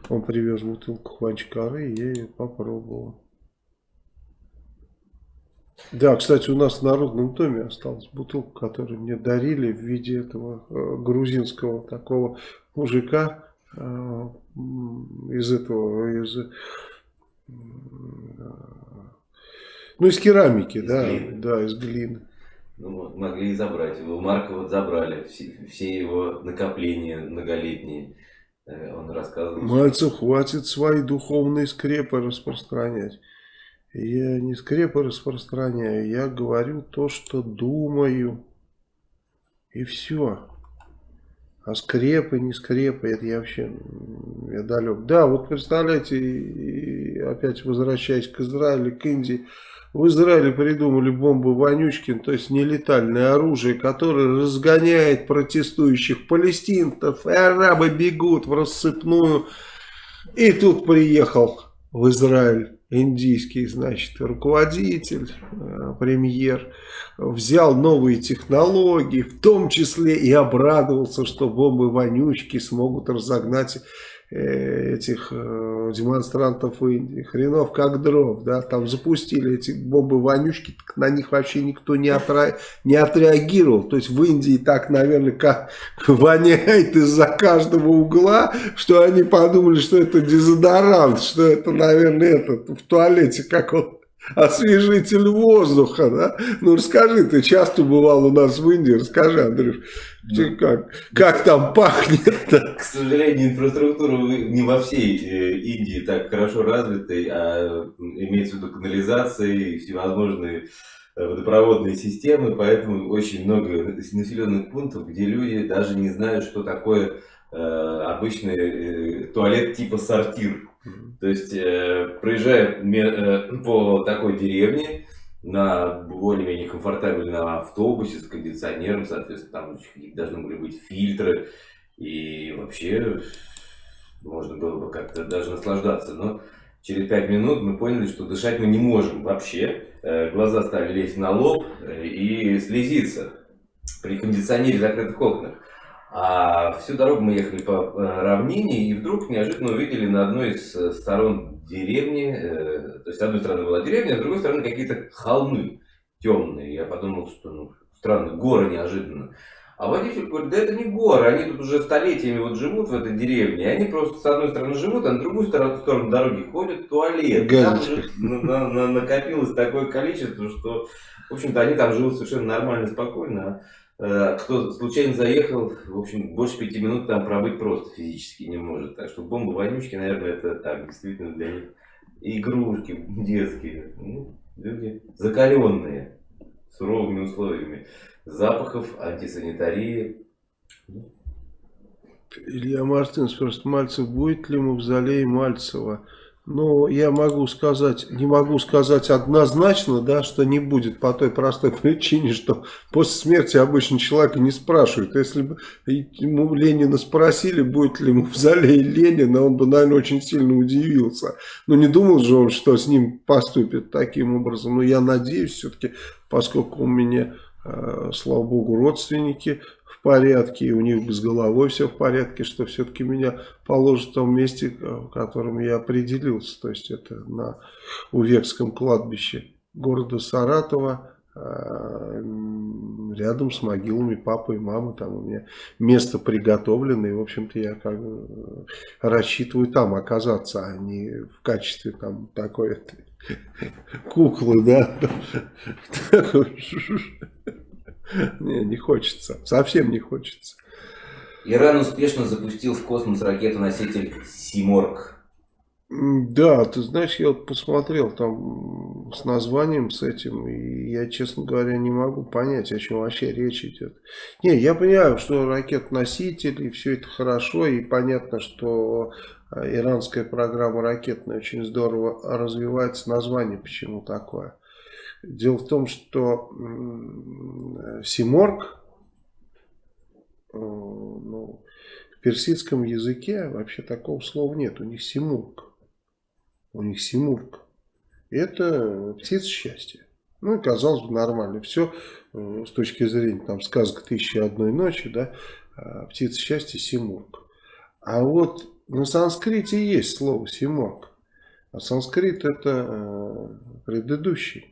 Он привез бутылку хванчкары, и я ее попробовал. Да, кстати, у нас в Народном доме осталась бутылка, которую мне дарили в виде этого э, грузинского такого мужика э, из этого, из, э, ну, из керамики, из да, глины. да, из глины. Ну, могли и забрать. У Марка вот забрали все, все его накопления многолетние. Э, он рассказывал. Мальцев, хватит свои духовные скрепы распространять. Я не скрепы распространяю, я говорю то, что думаю. И все. А скрепы, не скрепы, это я вообще я далек. Да, вот представляете, опять возвращаясь к Израилю, к Индии, в Израиле придумали бомбы Вонючкин, то есть нелетальное оружие, которое разгоняет протестующих палестинцев, и арабы бегут в рассыпную. И тут приехал в Израиль индийский, значит, руководитель, э, премьер, взял новые технологии, в том числе и обрадовался, что бомбы вонючки смогут разогнать этих э, демонстрантов Индии. Хренов как дров, да, там запустили эти бомбы-вонючки, на них вообще никто не, отра... не отреагировал. То есть в Индии так, наверное, как воняет из-за каждого угла, что они подумали, что это дезодорант, что это, наверное, этот в туалете, как он освежитель воздуха, да? Ну, расскажи, ты часто бывал у нас в Индии, расскажи, Андрюш, ну, как, как там пахнет-то? К сожалению, инфраструктура не во всей э, Индии так хорошо развитой, а имеется в виду канализация и всевозможные э, водопроводные системы, поэтому очень много населенных пунктов, где люди даже не знают, что такое обычный э, туалет типа сортир. То есть, э, проезжая э, по такой деревне, на более-менее комфортабельном автобусе с кондиционером, соответственно, там должны были быть фильтры, и вообще можно было бы как-то даже наслаждаться. Но через пять минут мы поняли, что дышать мы не можем вообще. Э, глаза стали лезть на лоб э, и слезиться при кондиционере закрытых окнах. А всю дорогу мы ехали по э, равнине и вдруг неожиданно увидели на одной из э, сторон деревни, э, то есть с одной стороны была деревня, а с другой стороны какие-то холмы темные. Я подумал, что ну, странно, горы неожиданно. А водитель говорит, да это не горы, они тут уже столетиями вот живут в этой деревне, они просто с одной стороны живут, а на другую сторону, сторону дороги ходят в туалет. Там уже на, на, накопилось такое количество, что, в общем-то, они там живут совершенно нормально, спокойно, Э, кто случайно заехал, в общем, больше пяти минут там пробыть просто физически не может. Так что бомбы вонючки, наверное, это так, действительно для них игрушки детские. Ну, люди закаленные суровыми условиями запахов, антисанитарии. Илья Мартин спрашивает, Мальцев будет ли мавзолей Мальцева Ну, я могу сказать, не могу сказать однозначно, да, что не будет по той простой причине, что после смерти обычно человека не спрашивают. Если бы ему Ленина спросили, будет ли ему в зале Ленина, он бы, наверное, очень сильно удивился. Но не думал же он, что с ним поступит таким образом. Но я надеюсь все-таки, поскольку у меня, э, слава богу, родственники порядке, и у них с головой все в порядке, что все-таки меня положат в том месте, в котором я определился. То есть это на Увекском кладбище города Саратова, а, рядом с могилами папы и мамы. Там у меня место приготовлено, и, в общем-то, я как бы рассчитываю там оказаться, а не в качестве там такой куклы, да. Не, не хочется. Совсем не хочется. Иран успешно запустил в космос ракету-носитель «Симорг». Да, ты знаешь, я вот посмотрел там с названием с этим, и я, честно говоря, не могу понять, о чем вообще речь идет. Не, я понимаю, что ракет-носитель, и все это хорошо, и понятно, что а, иранская программа ракетная очень здорово развивается, название почему такое. Дело в том, что Симорг э, ну, в персидском языке вообще такого слова нет. У них Симург. У них Симург. Это птица счастья. Ну и казалось бы нормально. Все э, с точки зрения там сказка «Тысячи одной ночи», да, а птица счастья Симург. А вот на санскрите есть слово Симург. А санскрит это э, предыдущий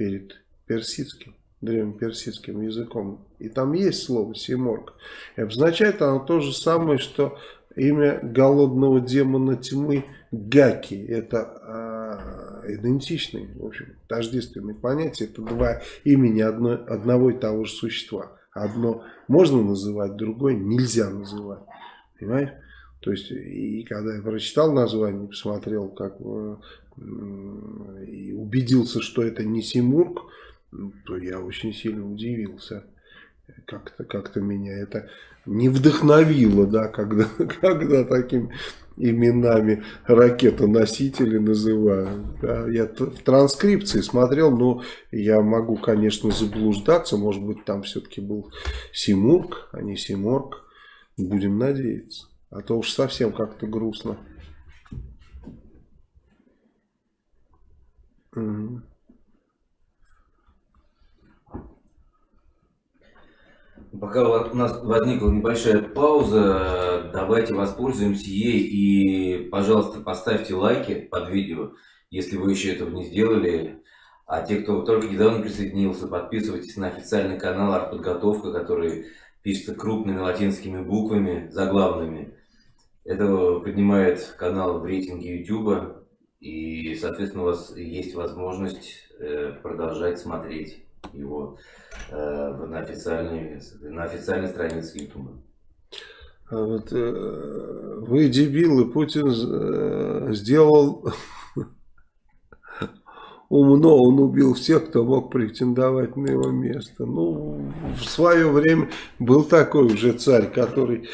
перед персидским, древнеперсидским языком. И там есть слово «симорг». И обозначает оно то же самое, что имя голодного демона тьмы Гаки. Это э, идентичные, в общем, тождественные понятия. Это два имени одно, одного и того же существа. Одно можно называть, другое нельзя называть. Понимаешь? То есть, и когда я прочитал название, посмотрел, как э, и убедился, что это не Симург, то я очень сильно удивился. Как-то как, -то, меня это не вдохновило, да, когда, когда такими именами ракетоносители называют. Да. Я в транскрипции смотрел, но я могу, конечно, заблуждаться. Может быть, там все-таки был Симург, а не Симорг. Будем надеяться. А то уж совсем как-то грустно. Пока у нас возникла небольшая пауза, давайте воспользуемся ей и, пожалуйста, поставьте лайки под видео, если вы еще этого не сделали. А те, кто только недавно присоединился, подписывайтесь на официальный канал «Артподготовка», который пишется крупными латинскими буквами, заглавными. Это поднимает канал в рейтинге YouTube. И, соответственно, у вас есть возможность э, продолжать смотреть его э, на, официальной, на официальной странице YouTube. А вот, э, вы дебилы, Путин сделал умно, он убил всех, кто мог претендовать на его место. Ну, в свое время был такой уже царь, который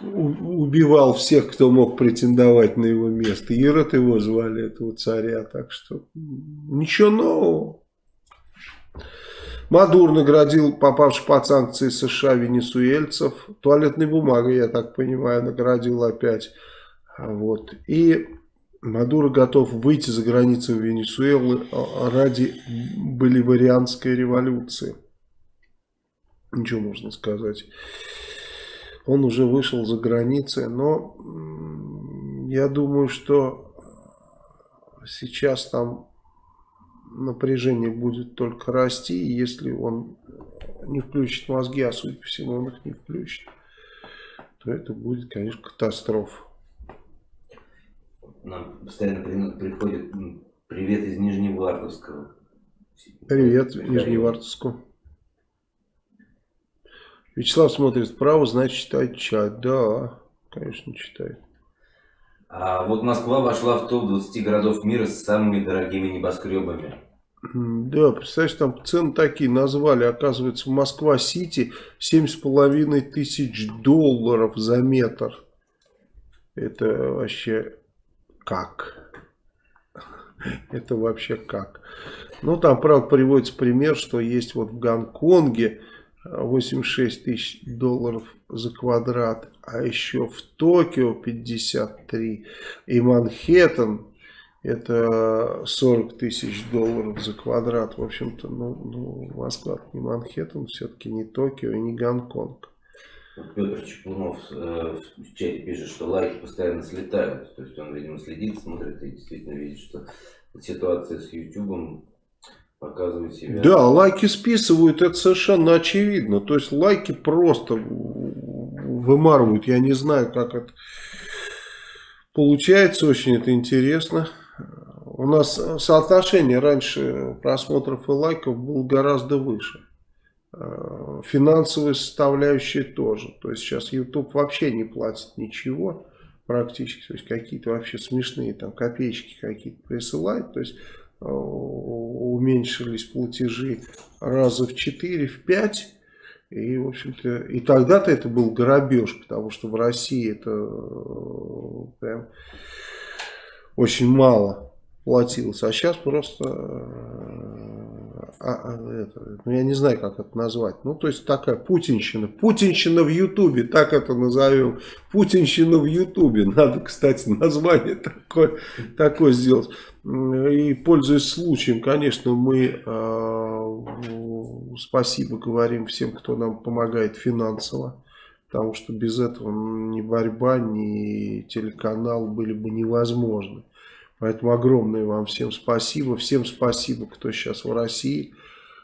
убивал всех, кто мог претендовать на его место. Ирод его звали, этого царя, так что ничего нового. Мадур наградил попавших под санкции США венесуэльцев. Туалетной бумагой, я так понимаю, наградил опять. Вот. И Мадуро готов выйти за границы Венесуэлы ради боливарианской революции. Ничего можно сказать. Он уже вышел за границы, но я думаю, что сейчас там напряжение будет только расти, если он не включит мозги, а судя по всему он их не включит, то это будет, конечно, катастрофа нам постоянно приходит привет из Нижневартовского. Привет, Нижневартовску. Вячеслав смотрит вправо, значит читает чат. Да, конечно, читает. А вот Москва вошла в топ-20 городов мира с самыми дорогими небоскребами. Да, представляешь, там цены такие назвали. Оказывается, в Москва-Сити 7,5 тысяч долларов за метр. Это вообще как? Это вообще как? Ну, там, правда, приводится пример, что есть вот в Гонконге 86 тысяч долларов за квадрат, а еще в Токио 53 и Манхэттен это 40 тысяч долларов за квадрат. В общем-то, ну, ну, Москва не Манхэттен, все-таки не Токио и не Гонконг. Петр Чеплунов э, в чате пишет, что лайки постоянно слетают. То есть он, видимо, следит, смотрит и действительно видит, что ситуация с YouTube показывает себя. Да, лайки списывают, это совершенно очевидно. То есть лайки просто вымарывают. Я не знаю, как это получается, очень это интересно. У нас соотношение раньше просмотров и лайков было гораздо выше. Э, финансовые составляющие тоже. То есть сейчас YouTube вообще не платит ничего практически. То есть какие-то вообще смешные там копеечки какие-то присылают. То есть э, уменьшились платежи раза в 4, в 5. И, в общем-то, и тогда-то это был грабеж, потому что в России это э, прям очень мало платилось. А сейчас просто а, а, это, ну я не знаю, как это назвать. Ну, то есть такая путинщина. Путинщина в Ютубе, так это назовем. Путинщина в Ютубе. Надо, кстати, название такое, такое сделать. И пользуясь случаем, конечно, мы э, спасибо говорим всем, кто нам помогает финансово. Потому что без этого ни борьба, ни телеканал были бы невозможны. Поэтому огромное вам всем спасибо. Всем спасибо, кто сейчас в России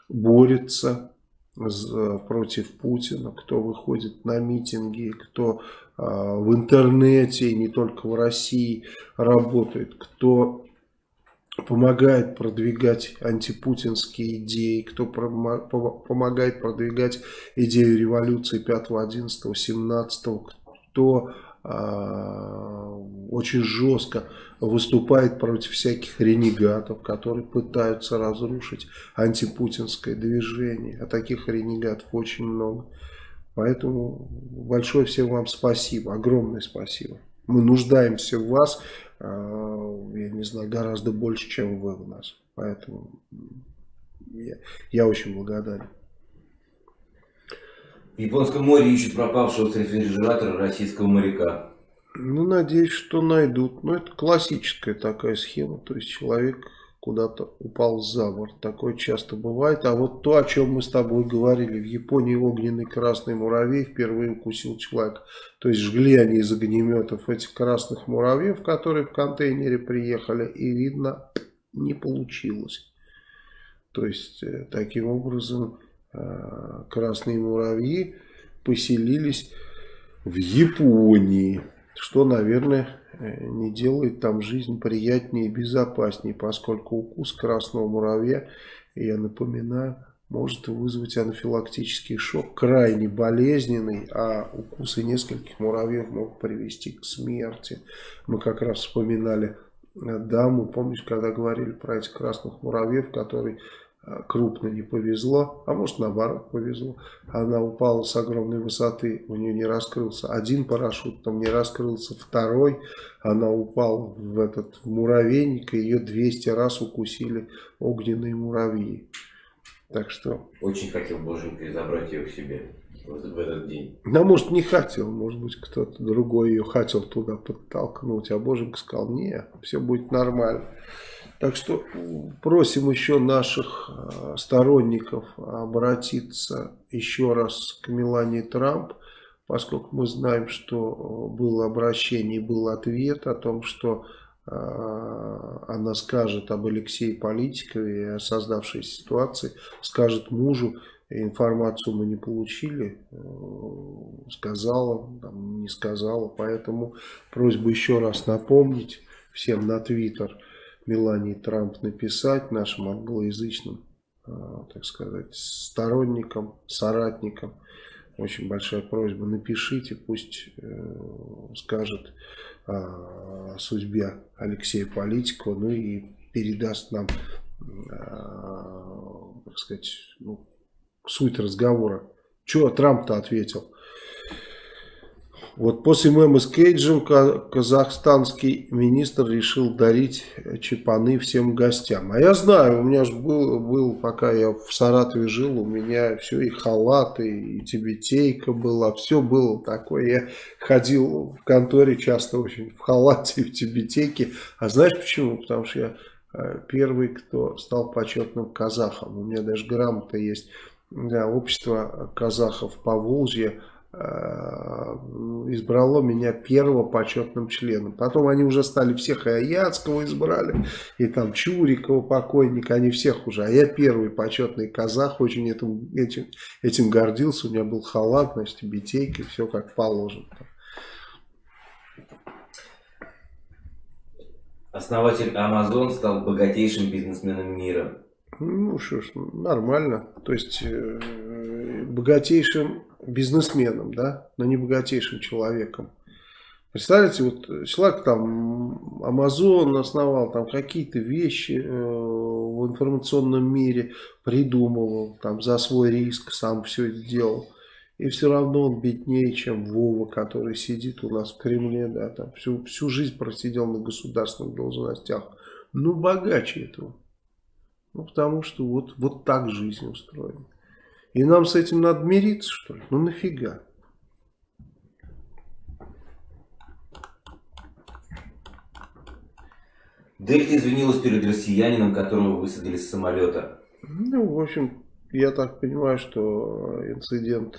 борется против Путина, кто выходит на митинги, кто э, в интернете, и не только в России работает, кто помогает продвигать антипутинские идеи, кто помогает продвигать идею революции 5, 11, 17, кто очень жестко выступает против всяких ренегатов, которые пытаются разрушить антипутинское движение. А таких ренегатов очень много. Поэтому большое всем вам спасибо, огромное спасибо. Мы нуждаемся в вас, а, я не знаю, гораздо больше, чем вы в нас. Поэтому я, я очень благодарен. В Японском море ищут пропавшего с рефрижератора российского моряка. Ну, надеюсь, что найдут. Ну, это классическая такая схема. То есть, человек куда-то упал за борт. Такое часто бывает. А вот то, о чем мы с тобой говорили. В Японии огненный красный муравей впервые укусил человека. То есть, жгли они из огнеметов этих красных муравьев, которые в контейнере приехали. И, видно, не получилось. То есть, э, таким образом красные муравьи поселились в Японии, что, наверное, э, не делает там жизнь приятнее и безопаснее, поскольку укус красного муравья, я напоминаю, может вызвать анафилактический шок, крайне болезненный, а укусы нескольких муравьев могут привести к смерти. Мы как раз вспоминали э, даму, помнишь, когда говорили про этих красных муравьев, которые крупно не повезло, а может наоборот повезло. Она упала с огромной высоты, у нее не раскрылся один парашют, там не раскрылся второй. Она упала в этот муравейник, и ее 200 раз укусили огненные муравьи. Так что... Очень хотел Боженька забрать ее к себе в этот день. Да, может, не хотел, может быть, кто-то другой ее хотел туда подтолкнуть, а Боженька сказал, не, все будет нормально. Так что просим еще наших э, сторонников обратиться еще раз к Мелании Трамп, поскольку мы знаем, что э, было обращение, был ответ о том, что э, она скажет об Алексее Политикове и о создавшейся ситуации, скажет мужу, информацию мы не получили, сказала, там, не сказала, поэтому просьба еще раз напомнить всем на Твиттер, Мелании Трамп написать нашим англоязычным, а, так сказать, сторонникам, соратникам. Очень большая просьба, напишите, пусть э, скажет о судьбе Алексея Политикова, ну и передаст нам, а, так сказать, ну, суть разговора. Что Трамп-то ответил? Вот после мема с Кейджем казахстанский министр решил дарить чепаны всем гостям. А я знаю, у меня же был, был, пока я в Саратове жил, у меня все и халаты, и тибетейка была, все было такое. Я ходил в конторе часто очень в халате и в тибетейке. А знаешь почему? Потому что я э, первый, кто стал почетным казахом. У меня даже грамота есть. Да, общество казахов по Волжье Э, избрало меня первого почетным членом. Потом они уже стали всех, и Аяцкого избрали, и там Чурикова покойника, они всех уже. А я первый почетный казах, очень этим, этим, этим гордился. У меня был халат, значит, битейки, все как положено. Основатель Amazon стал богатейшим бизнесменом мира. Ну что ж, нормально. То есть э, богатейшим бизнесменом, да, но не богатейшим человеком. Представляете, вот человек там Amazon основал, там какие-то вещи э, в информационном мире придумывал, там за свой риск сам все это делал. И все равно он беднее, чем Вова, который сидит у нас в Кремле, да, там всю, всю жизнь просидел на государственных должностях. Ну, богаче этого. Ну, потому что вот, вот так жизнь устроена. И нам с этим надо мириться, что ли? Ну нафига? Дельта извинилась перед россиянином, которого высадили с самолета. Ну, в общем, я так понимаю, что инцидент,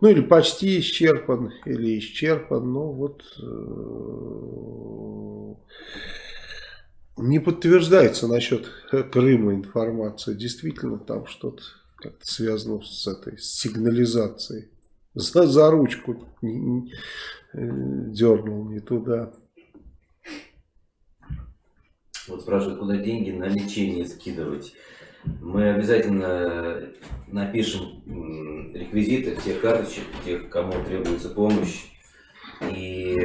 ну или почти исчерпан, или исчерпан, но вот э, не подтверждается насчет Крыма информация. Действительно, там что-то как-то связано с этой сигнализацией. За, за ручку не, не, э, дернул не туда. Вот спрашивают, куда деньги на лечение скидывать. Мы обязательно напишем реквизиты всех карточек, тех, кому требуется помощь. И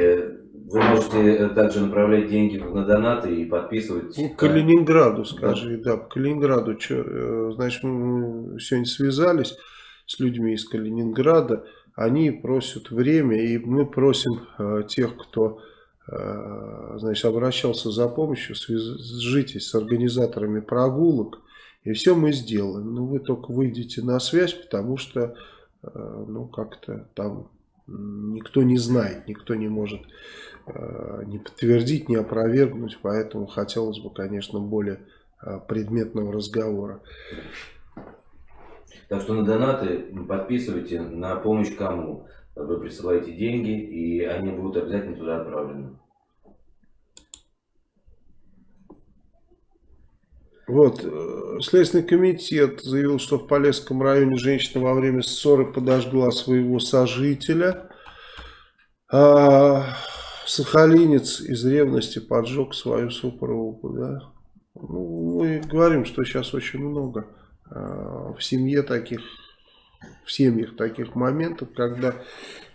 вы можете также направлять деньги на донаты и подписывать. Ну, Калининграду скажи, да, да по Калининграду. Что, э, значит, мы сегодня связались с людьми из Калининграда. Они просят время, и мы просим э, тех, кто э, значит, обращался за помощью, свяжитесь с организаторами прогулок, и все мы сделаем. Но вы только выйдите на связь, потому что, э, ну, как-то там никто не знает, никто не может Э, не подтвердить, не опровергнуть, поэтому хотелось бы, конечно, более э, предметного разговора. Так что на донаты подписывайте, на помощь кому вы присылаете деньги, и они будут обязательно туда отправлены. Вот, э, Следственный комитет заявил, что в Полесском районе женщина во время ссоры подожгла своего сожителя. А, Сахалинец из ревности поджег свою супругу, да. Ну, мы говорим, что сейчас очень много э, в семье таких, в семьях таких моментов, когда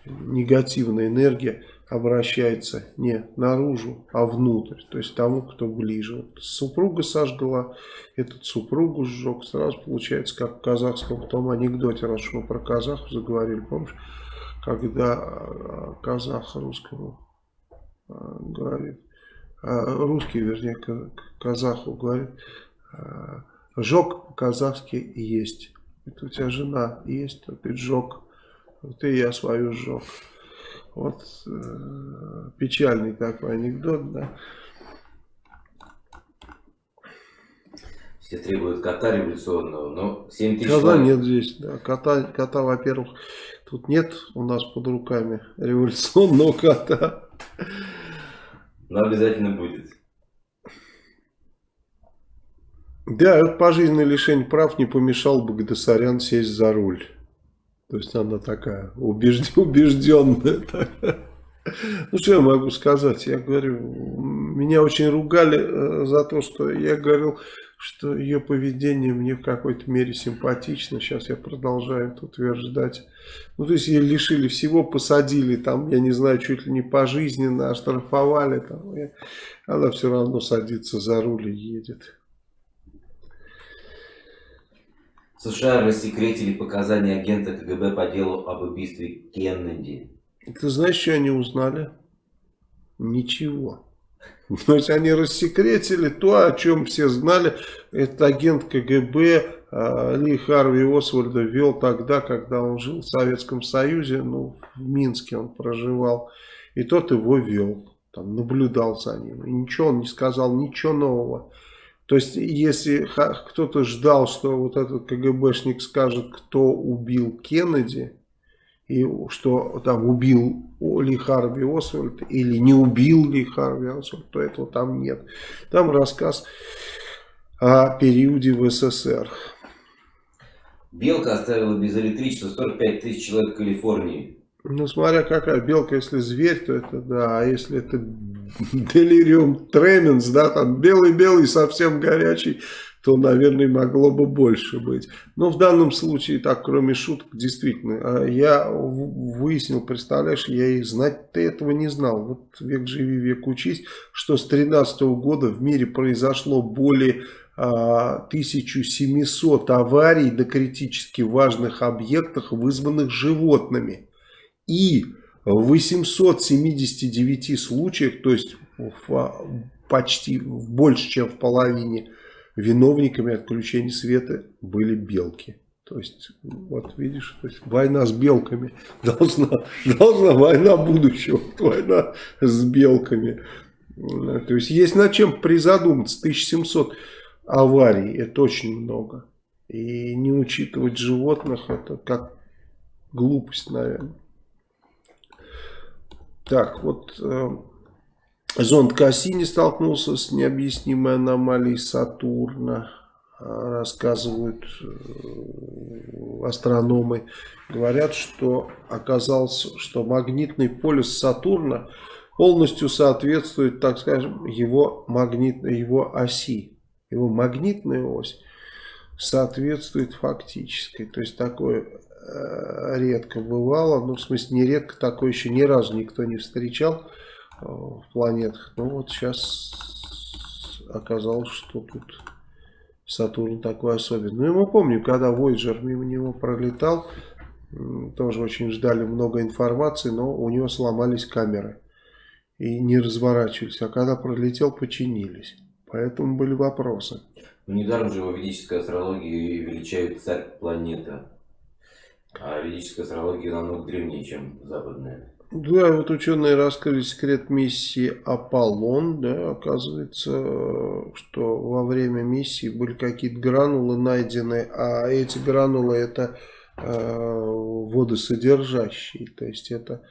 негативная энергия обращается не наружу, а внутрь, то есть тому, кто ближе. Вот супруга сожгла, этот супругу сжег, сразу получается, как в казахском том анекдоте, раз мы про казахов заговорили, помнишь, когда э, казах русскому говорит, а, русский, вернее, казаху говорит, а, жог по-казахски есть. Это у тебя жена есть, а ты жог. Вот и я свою жог. Вот э, печальный такой анекдот, да. Все требуют кота революционного, но 7 тысяч... Кота нет здесь, да. Кота, кота во-первых, тут нет у нас под руками революционного кота. Но обязательно будет. Да, пожизненное лишение прав не помешал бы Гдасарян сесть за руль. То есть она такая убежд... убежденная. Ну, что я могу сказать? Я говорю, меня очень ругали э, за то, что я говорил, что ее поведение мне в какой-то мере симпатично. Сейчас я продолжаю это утверждать. Ну, то есть ее лишили всего, посадили там, я не знаю, чуть ли не пожизненно, оштрафовали. Там, и она все равно садится за руль и едет. США рассекретили показания агента КГБ по делу об убийстве Кеннеди. Ты знаешь, что они узнали? Ничего. Есть они рассекретили то, о чем все знали. Этот агент КГБ а, Ли Харви Освальда вел тогда, когда он жил в Советском Союзе, ну, в Минске он проживал. И тот его вел, там, наблюдал за ним. И ничего он не сказал, ничего нового. То есть, если кто-то ждал, что вот этот КГБшник скажет, кто убил Кеннеди, и что там убил Ли Харви Освальд или не убил Ли Харви Освальд, то этого там нет. Там рассказ о периоде в СССР. Белка оставила без электричества 45 тысяч человек в Калифорнии. Ну, смотря какая белка, если зверь, то это да, а если это делириум тременс, да, там белый-белый, совсем горячий, то, наверное, могло бы больше быть. Но в данном случае, так, кроме шуток, действительно, а я выяснил, представляешь, я и знать-то этого не знал. Вот век живи, век учись, что с 13 года в мире произошло более 1700 а, аварий на критически важных объектах, вызванных животными. И в 879 случаях, то есть в, почти больше, чем в половине виновниками отключения света были белки. То есть, вот видишь, то есть война с белками должна, должна война будущего, война с белками. То есть, есть над чем призадуматься. 1700 аварий, это очень много. И не учитывать животных, это как глупость, наверное. Так, вот э, Зонд Кассини столкнулся с необъяснимой аномалией Сатурна, а, рассказывают э, астрономы. Говорят, что оказалось, что магнитный полюс Сатурна полностью соответствует, так скажем, его, магнитной, его оси. Его магнитная ось соответствует фактической. То есть такое редко бывало, ну в смысле не редко, такое еще ни разу никто не встречал в планетах. Ну вот сейчас оказалось, что тут Сатурн такой особенный. Ну и мы помним, когда Voyager мимо него пролетал, тоже очень ждали много информации, но у него сломались камеры и не разворачивались. А когда пролетел, починились. Поэтому были вопросы. Недаром же его ведической астрологии величают царь планета. А ведическая астрология намного древнее, чем западная. Да, вот ученые раскрыли секрет миссии Аполлон. Да, оказывается, что во время миссии были какие-то гранулы найдены, а эти гранулы это э, водосодержащие, то есть это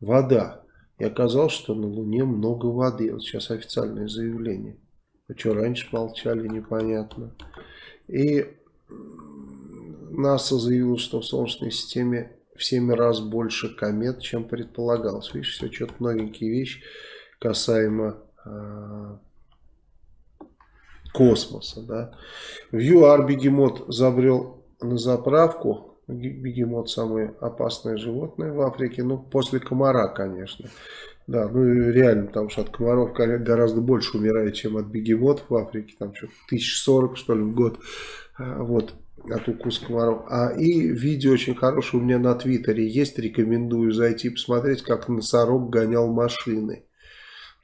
вода. И оказалось, что на Луне много воды. Вот сейчас официальное заявление. А что раньше молчали, непонятно. И НАСА заявило, что в Солнечной системе в 7 раз больше комет, чем предполагалось. Видишь, все что-то новенькие вещи касаемо э, космоса. Да. В ЮАР бегемот забрел на заправку. Бегемот самое опасное животное в Африке. Ну, после комара, конечно. Да, ну реально, потому что от комаров гораздо больше умирает, чем от бегемотов в Африке. Там что-то 1040, что ли, в год. А, вот от укуса комаров. А и видео очень хорошее у меня на твиттере есть, рекомендую зайти посмотреть, как носорог гонял машины.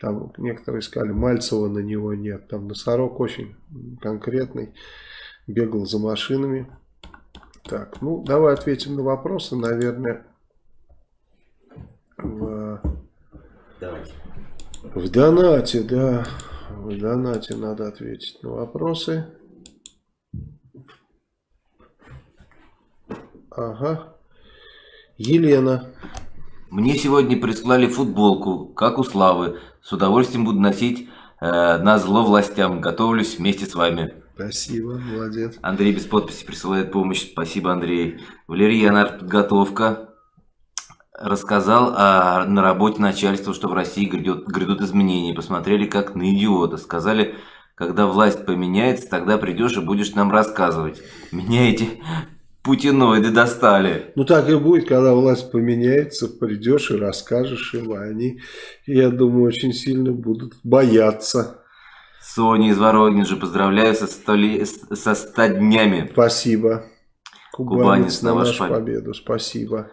Там некоторые искали, Мальцева на него нет. Там носорог очень конкретный, бегал за машинами. Так, ну давай ответим на вопросы, наверное. В, Давайте. в донате, да. В донате надо ответить на вопросы. Ага. Елена. Мне сегодня прислали футболку, как у Славы. С удовольствием буду носить э, на зло властям. Готовлюсь вместе с вами. Спасибо, молодец. Андрей без подписи присылает помощь. Спасибо, Андрей. Валерия подготовка рассказал о, на работе начальства, что в России грядет, грядут изменения. Посмотрели как на идиота. Сказали, когда власть поменяется, тогда придешь и будешь нам рассказывать. Меняете путиноиды достали. Ну так и будет, когда власть поменяется, придешь и расскажешь им, а они, я думаю, очень сильно будут бояться. Соня из Воронежа, поздравляю со, столи... со 100 днями. Спасибо. Кубанец, Кубанец на, на вашу победу. Спасибо.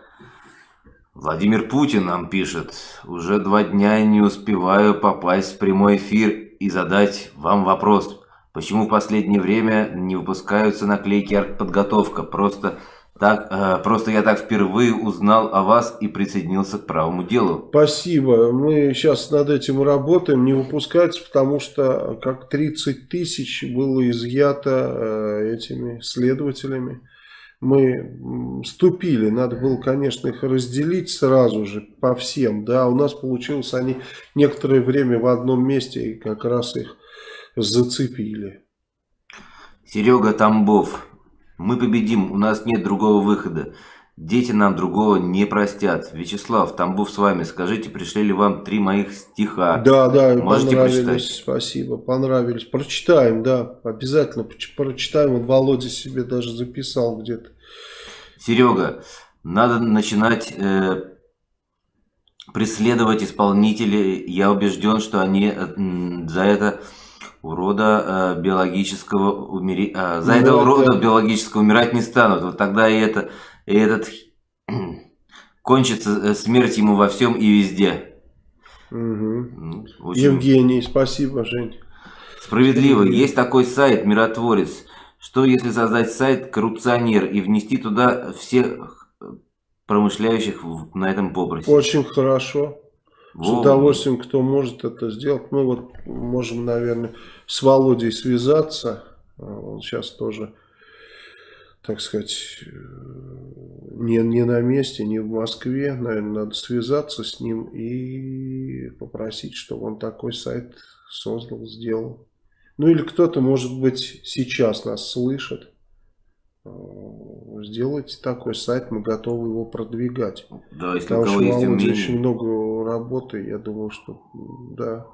Владимир Путин нам пишет, уже два дня не успеваю попасть в прямой эфир и задать вам вопрос. Почему в последнее время не выпускаются наклейки «Артподготовка»? Просто, так, э, просто я так впервые узнал о вас и присоединился к правому делу. Спасибо. Мы сейчас над этим работаем. Не выпускается, потому что как 30 тысяч было изъято э, этими следователями мы ступили, надо было, конечно, их разделить сразу же по всем, да, у нас получилось, они некоторое время в одном месте и как раз их зацепили. Серега Тамбов, мы победим, у нас нет другого выхода. Дети нам другого не простят. Вячеслав, Тамбов с вами. Скажите, пришли ли вам три моих стиха? Да, да, Можете понравились. Прочитать? Спасибо, понравились. Прочитаем, да, обязательно прочитаем. Вот Володя себе даже записал где-то. Серега, надо начинать э, преследовать исполнителей. Я убежден, что они э, за это урода э, биологического умери... э, за ну, это урода да. биологического умирать не станут. Вот тогда и это и этот кончится э, смерть ему во всем и везде. Угу. Очень... Евгений, спасибо, Жень. Справедливо. Есть такой сайт «Миротворец». Что если создать сайт «Коррупционер» и внести туда всех промышляющих на этом попросе? Очень хорошо. С удовольствием, кто может это сделать. Мы вот можем, наверное, с Володей связаться. Он сейчас тоже так сказать, э, не, не на месте, не в Москве. Наверное, надо связаться с ним и попросить, чтобы он такой сайт создал, сделал. Ну или кто-то, может быть, сейчас нас слышит. Э, сделайте такой сайт, мы готовы его продвигать. Да, если Потому у кого что есть очень много работы, я думаю, что да.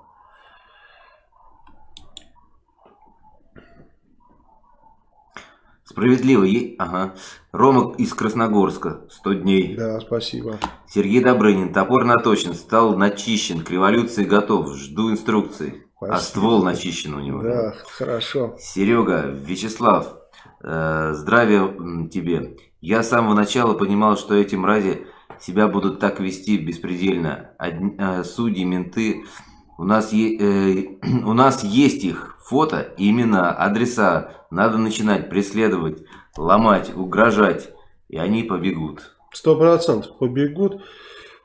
Справедливо. Ага. Рома из Красногорска. 100 дней. Да, спасибо. Сергей Добрынин. Топор наточен, стал начищен. К революции готов. Жду инструкций. А спасибо. А ствол начищен у него. Да, хорошо. Серега, Вячеслав. Э, здравия тебе. Я с самого начала понимал, что эти мрази себя будут так вести беспредельно. Одни, э, судьи, менты. У нас, э, у нас есть их Фото, имена, адреса надо начинать преследовать, ломать, угрожать, и они побегут. Сто процентов побегут.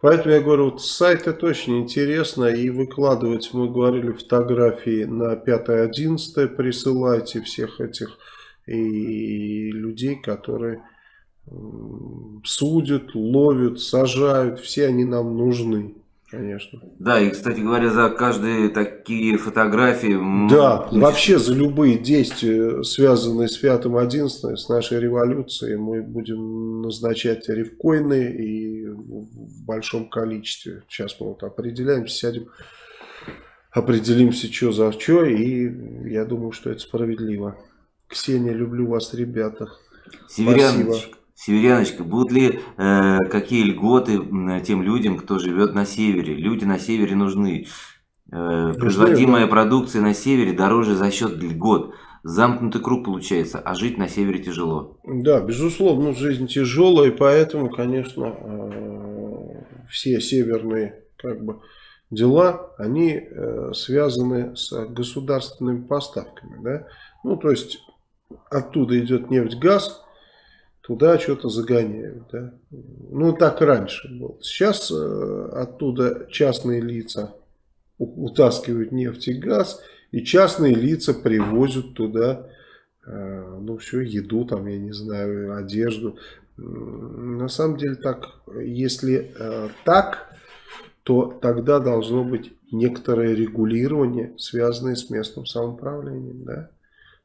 Поэтому я говорю, вот сайт это очень интересно, и выкладывать, мы говорили, фотографии на 5-11 присылайте всех этих и людей, которые судят, ловят, сажают, все они нам нужны. Конечно. Да, и, кстати говоря, за каждые такие фотографии... Да, вообще за любые действия, связанные с 5-11, с нашей революцией, мы будем назначать рифкоины и в большом количестве. Сейчас мы вот определяемся, сядем, определимся, что за что, и я думаю, что это справедливо. Ксения, люблю вас, ребята. Северян, Спасибо. Северяночка, будут ли э, какие льготы тем людям, кто живет на севере? Люди на севере нужны. Э, производимая продукция на севере дороже за счет льгот. Замкнутый круг получается, а жить на севере тяжело. Да, безусловно, жизнь тяжелая, и поэтому, конечно, э, все северные как бы, дела, они э, связаны с государственными поставками. Да? Ну, то есть, оттуда идет нефть, газ, туда что-то загоняют. Да? Ну, так раньше было. Сейчас э, оттуда частные лица утаскивают нефть и газ, и частные лица привозят туда, э, ну, все, еду, там, я не знаю, одежду. На самом деле, так, если э, так, то тогда должно быть некоторое регулирование, связанное с местным самоуправлением. Да?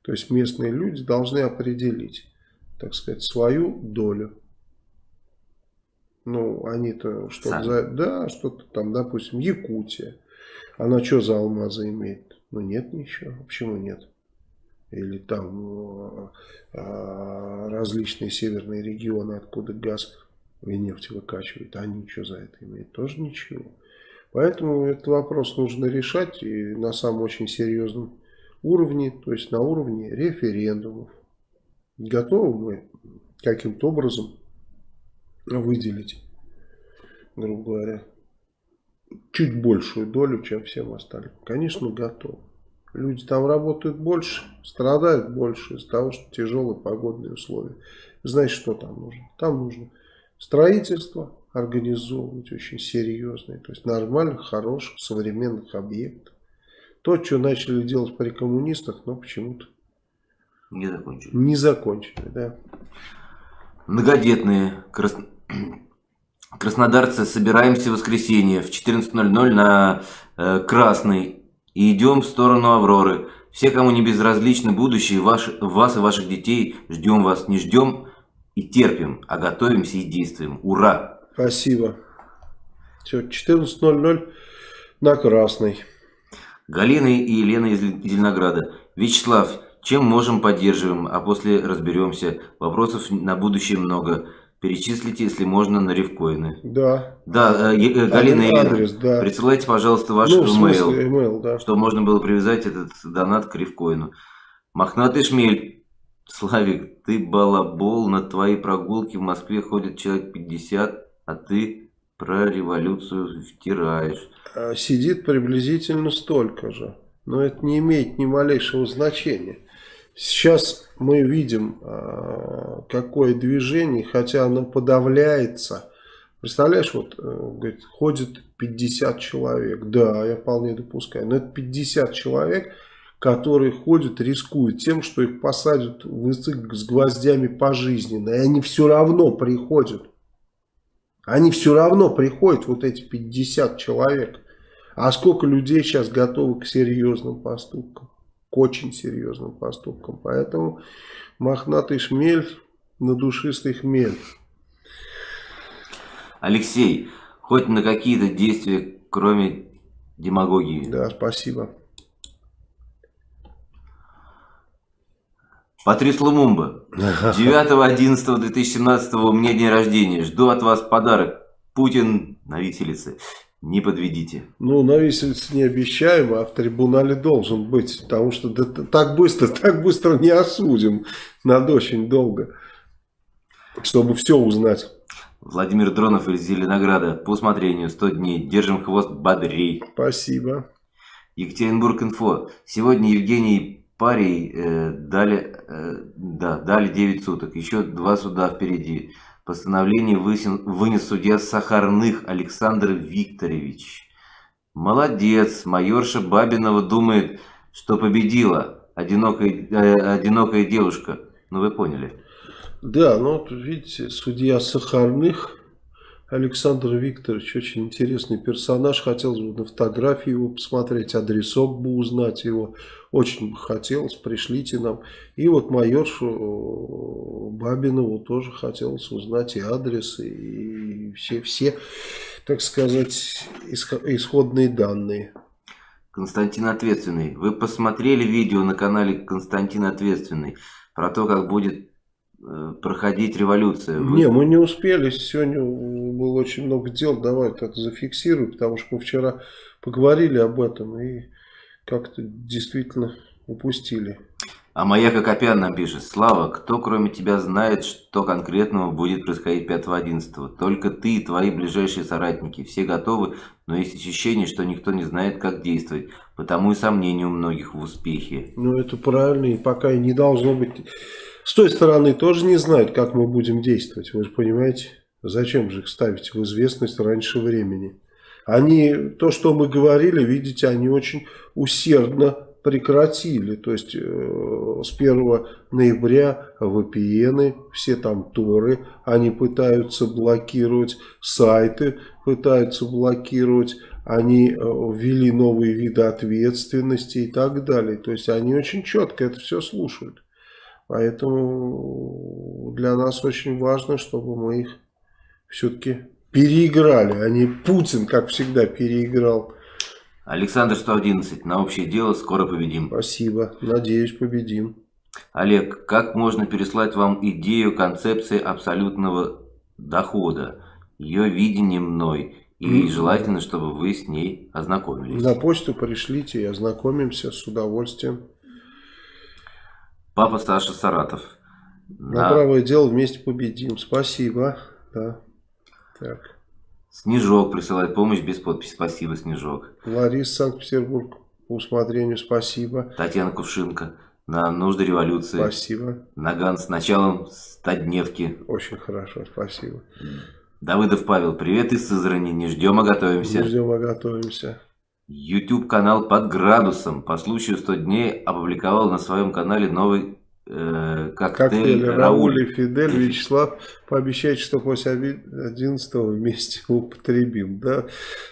То есть местные люди должны определить, так сказать, свою долю. Ну, они-то что-то за... Да, что-то там, допустим, Якутия. Она что за алмазы имеет? Ну, нет ничего. Почему нет? Или там э, различные северные регионы, откуда газ и нефть выкачивают. Они что за это имеют? Тоже ничего. Поэтому этот вопрос нужно решать и на самом очень серьезном уровне, то есть на уровне референдумов. Готовы мы каким-то образом выделить грубо говоря, чуть большую долю, чем всем остальным. Конечно, готовы. Люди там работают больше, страдают больше из-за того, что тяжелые погодные условия. Знаете, что там нужно? Там нужно строительство организовывать очень серьезное, то есть нормальных, хороших, современных объектов. То, что начали делать при коммунистах, но почему-то не закончили. Не закончили, да. Многодетные крас... краснодарцы собираемся в воскресенье в 14.00 на э, Красный и идем в сторону Авроры. Все, кому не безразлично будущее, ваш, вас и ваших детей, ждем вас, не ждем и терпим, а готовимся и действуем. Ура! Спасибо. Все, 14.00 на Красный. Галина и Елена из Зеленограда. Вячеслав, чем можем, поддерживаем, а после разберемся. Вопросов на будущее много. Перечислите, если можно, на рифкоины. Да. Да, э, э, Галина и Елена, да. присылайте, пожалуйста, ваш ну, email, email да. чтобы можно было привязать этот донат к рифкоину. Мохнатый шмель. Славик, ты балабол, на твои прогулки в Москве ходит человек 50, а ты про революцию втираешь. А сидит приблизительно столько же. Но это не имеет ни малейшего значения. Сейчас мы видим, а, какое движение, хотя оно подавляется. Представляешь, вот, э, говорит, ходит 50 человек. Да, я вполне допускаю. Но это 50 человек, которые ходят, рискуют тем, что их посадят в язык с гвоздями пожизненно. И они все равно приходят. Они все равно приходят, вот эти 50 человек. А сколько людей сейчас готовы к серьезным поступкам? К очень серьезным поступкам. Поэтому мохнатый шмель на душистый хмель. Алексей, хоть на какие-то действия, кроме демагогии. Да, спасибо. Патрис Лумумба. 9.11.2017 у меня день рождения. Жду от вас подарок. Путин на виселице. Не подведите. Ну, на виселице не обещаем, а в трибунале должен быть. Потому что да, так быстро, так быстро не осудим. Надо очень долго. Чтобы все узнать. Владимир Дронов из Зеленограда. По усмотрению 100 дней. Держим хвост бодрей. Спасибо. Екатеринбург инфо. Сегодня Евгений Парий э, дали, э, да, дали 9 суток. Еще два суда впереди. Постановление вынес судья Сахарных Александр Викторович. Молодец, майорша Бабинова думает, что победила одинокая, э, одинокая девушка. Ну вы поняли. Да, ну вот видите, судья Сахарных Александр Викторович очень интересный персонаж. Хотелось бы на фотографии его посмотреть, адресок бы узнать его. Очень бы хотелось, пришлите нам. И вот майоршу э, Бабинову тоже хотелось узнать и адрес, и все, все так сказать, исходные данные. Константин Ответственный. Вы посмотрели видео на канале Константин Ответственный про то, как будет Э, проходить революция. Вы... Не, мы не успели. Сегодня было очень много дел. Давай это зафиксируем, потому что мы вчера поговорили об этом и как-то действительно упустили. А Маяка Копян нам пишет. Слава, кто кроме тебя знает, что конкретного будет происходить 5-11? Только ты и твои ближайшие соратники. Все готовы, но есть ощущение, что никто не знает, как действовать. Потому и сомнения у многих в успехе. Ну, это правильно, и пока и не должно быть с той стороны тоже не знают, как мы будем действовать. Вы же понимаете, зачем же их ставить в известность раньше времени. Они, то, что мы говорили, видите, они очень усердно прекратили. То есть э, с 1 ноября VPN, все там торы, они пытаются блокировать, сайты пытаются блокировать, они э, ввели новые виды ответственности и так далее. То есть они очень четко это все слушают. Поэтому для нас очень важно, чтобы мы их все-таки переиграли, не Путин, как всегда, переиграл. Александр 111. На общее дело скоро победим. Спасибо. Надеюсь, победим. Олег, как можно переслать вам идею концепции абсолютного дохода? Ее видение мной. И mm -hmm. желательно, чтобы вы с ней ознакомились. На почту пришлите и ознакомимся с удовольствием. Папа Саша Саратов. На да. правое дело вместе победим. Спасибо. Да. Так. Снежок присылает помощь без подписи. Спасибо, Снежок. Лариса, Санкт-Петербург. По усмотрению спасибо. Татьяна Кувшинка. На нужды революции. Спасибо. Наган с началом стодневки. Очень хорошо, спасибо. Давыдов Павел. Привет из Сызрани. Не ждем, а готовимся. Не ждем, а готовимся. YouTube канал под градусом по случаю 100 дней опубликовал на своем канале новый э, коктейль, Коктейль Рауль. Рауль и Фидель. Вячеслав, пообещайте, что после 11 вместе употребим. Да,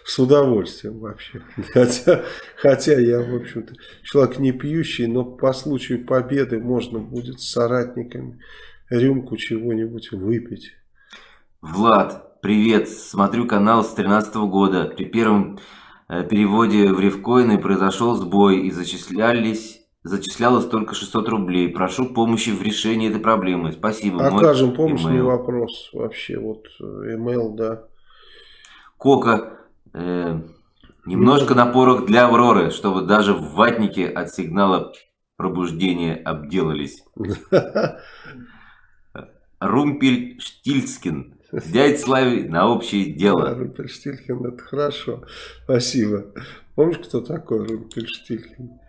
с удовольствием вообще. Хотя, хотя я, в общем-то, человек не пьющий, но по случаю победы можно будет с соратниками рюмку чего-нибудь выпить. Влад, привет. Смотрю канал с 13 года. При первом э, переводе в ревкоины произошел сбой и зачислялись зачислялось только 600 рублей. Прошу помощи в решении этой проблемы. Спасибо. Окажем Мой помощь, email. не вопрос. Вообще, вот email, да. Кока, э, немножко на порох для Авроры, чтобы даже в ватнике от сигнала пробуждения обделались. Румпель Штильцкин. Дядь Слави на общее дело. Да, Румпельштильхен, это хорошо. Спасибо. Помнишь, кто такой Румпельштильхен?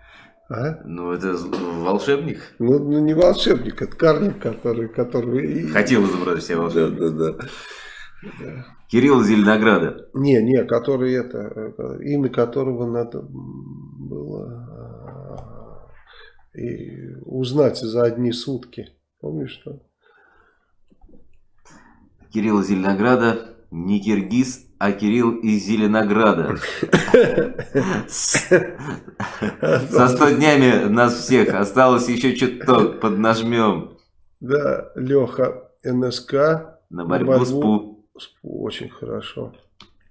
А? Ну, это волшебник. Ну, ну, не волшебник, это карлик, который... который... Хотел изобразить себя волшебником. Да, да, да. Кирилл Зеленограда. Не, не, который это, имя которого надо было а, и узнать за одни сутки. Помнишь что? Кирилл Зеленограда, не киргиз, а Кирилл из Зеленограда. Со 100 днями нас всех. Осталось еще чуток, поднажмем. Да, Леха, НСК. На борьбу с ПУ. Очень хорошо.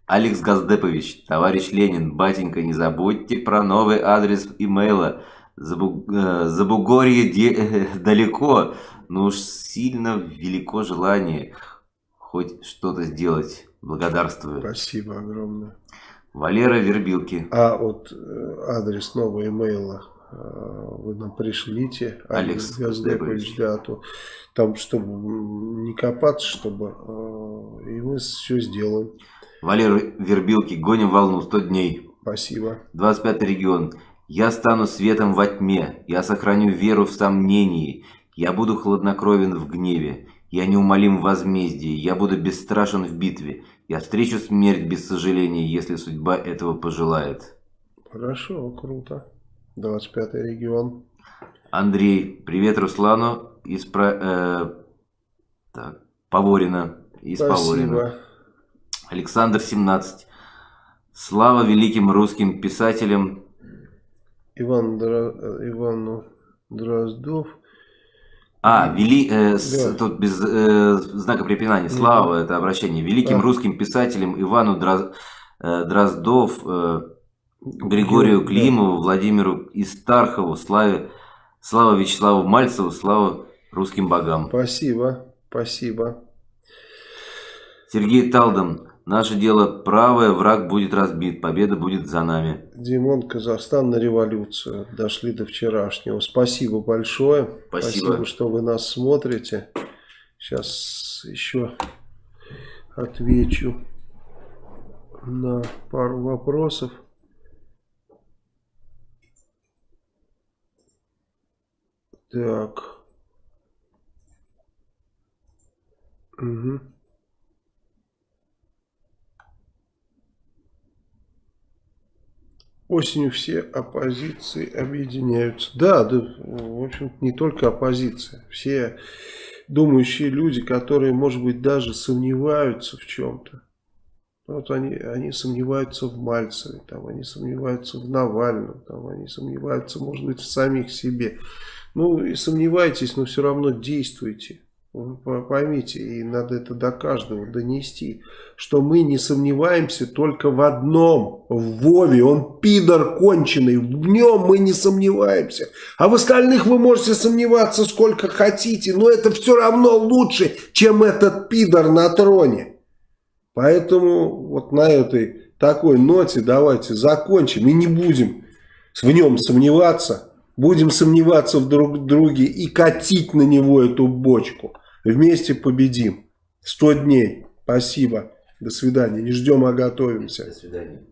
Алекс Газдепович, товарищ Ленин, батенька, не забудьте про новый адрес имейла. Забу... Э, Забугорье де... далеко, но уж сильно велико желание хоть что-то сделать. Благодарствую. Спасибо огромное. Валера Вербилки. А вот э, адрес нового имейла э, вы нам пришлите. Алекс Газдепович. Да, то там, чтобы не копаться, чтобы э, и мы все сделаем. Валера Вербилки. Гоним волну 100 дней. Спасибо. 25 регион. Я стану светом во тьме. Я сохраню веру в сомнении. Я буду хладнокровен в гневе. Я неумолим в возмездии. Я буду бесстрашен в битве. Я встречу смерть без сожаления, если судьба этого пожелает. Хорошо, круто. 25 регион. Андрей, привет Руслану из про, э, так, Поворина. Из Спасибо. Поворина. Александр 17. Слава великим русским писателям. Иван Дра... Ивану Дроздов. А, вели, э, с, тут без э, знака препинания. Слава, это обращение. Великим да. русским писателям Ивану Дроз, э, Дроздов, э, Григорию Климову, Владимиру Истархову, Славе, Слава Вячеславу Мальцеву, слава русским богам. Спасибо, спасибо. Сергей Талдом. Наше дело правое, враг будет разбит, победа будет за нами. Димон, Казахстан на революцию. Дошли до вчерашнего. Спасибо большое. Спасибо. Спасибо, что вы нас смотрите. Сейчас еще отвечу на пару вопросов. Так. Угу. Осенью все оппозиции объединяются. Да, да, в общем не только оппозиция. Все думающие люди, которые, может быть, даже сомневаются в чем-то. Вот они, они сомневаются в Мальцеве, там, они сомневаются в Навальном, там, они сомневаются, может быть, в самих себе. Ну и сомневайтесь, но все равно действуйте. Поймите, и надо это до каждого донести, что мы не сомневаемся только в одном, в Вове, он пидор конченый, в нем мы не сомневаемся. А в остальных вы можете сомневаться сколько хотите, но это все равно лучше, чем этот пидор на троне. Поэтому вот на этой такой ноте давайте закончим и не будем в нем сомневаться. Будем сомневаться в друг друге и катить на него эту бочку. Вместе победим. 100 дней. Спасибо. До свидания. Не ждем, а готовимся. До свидания.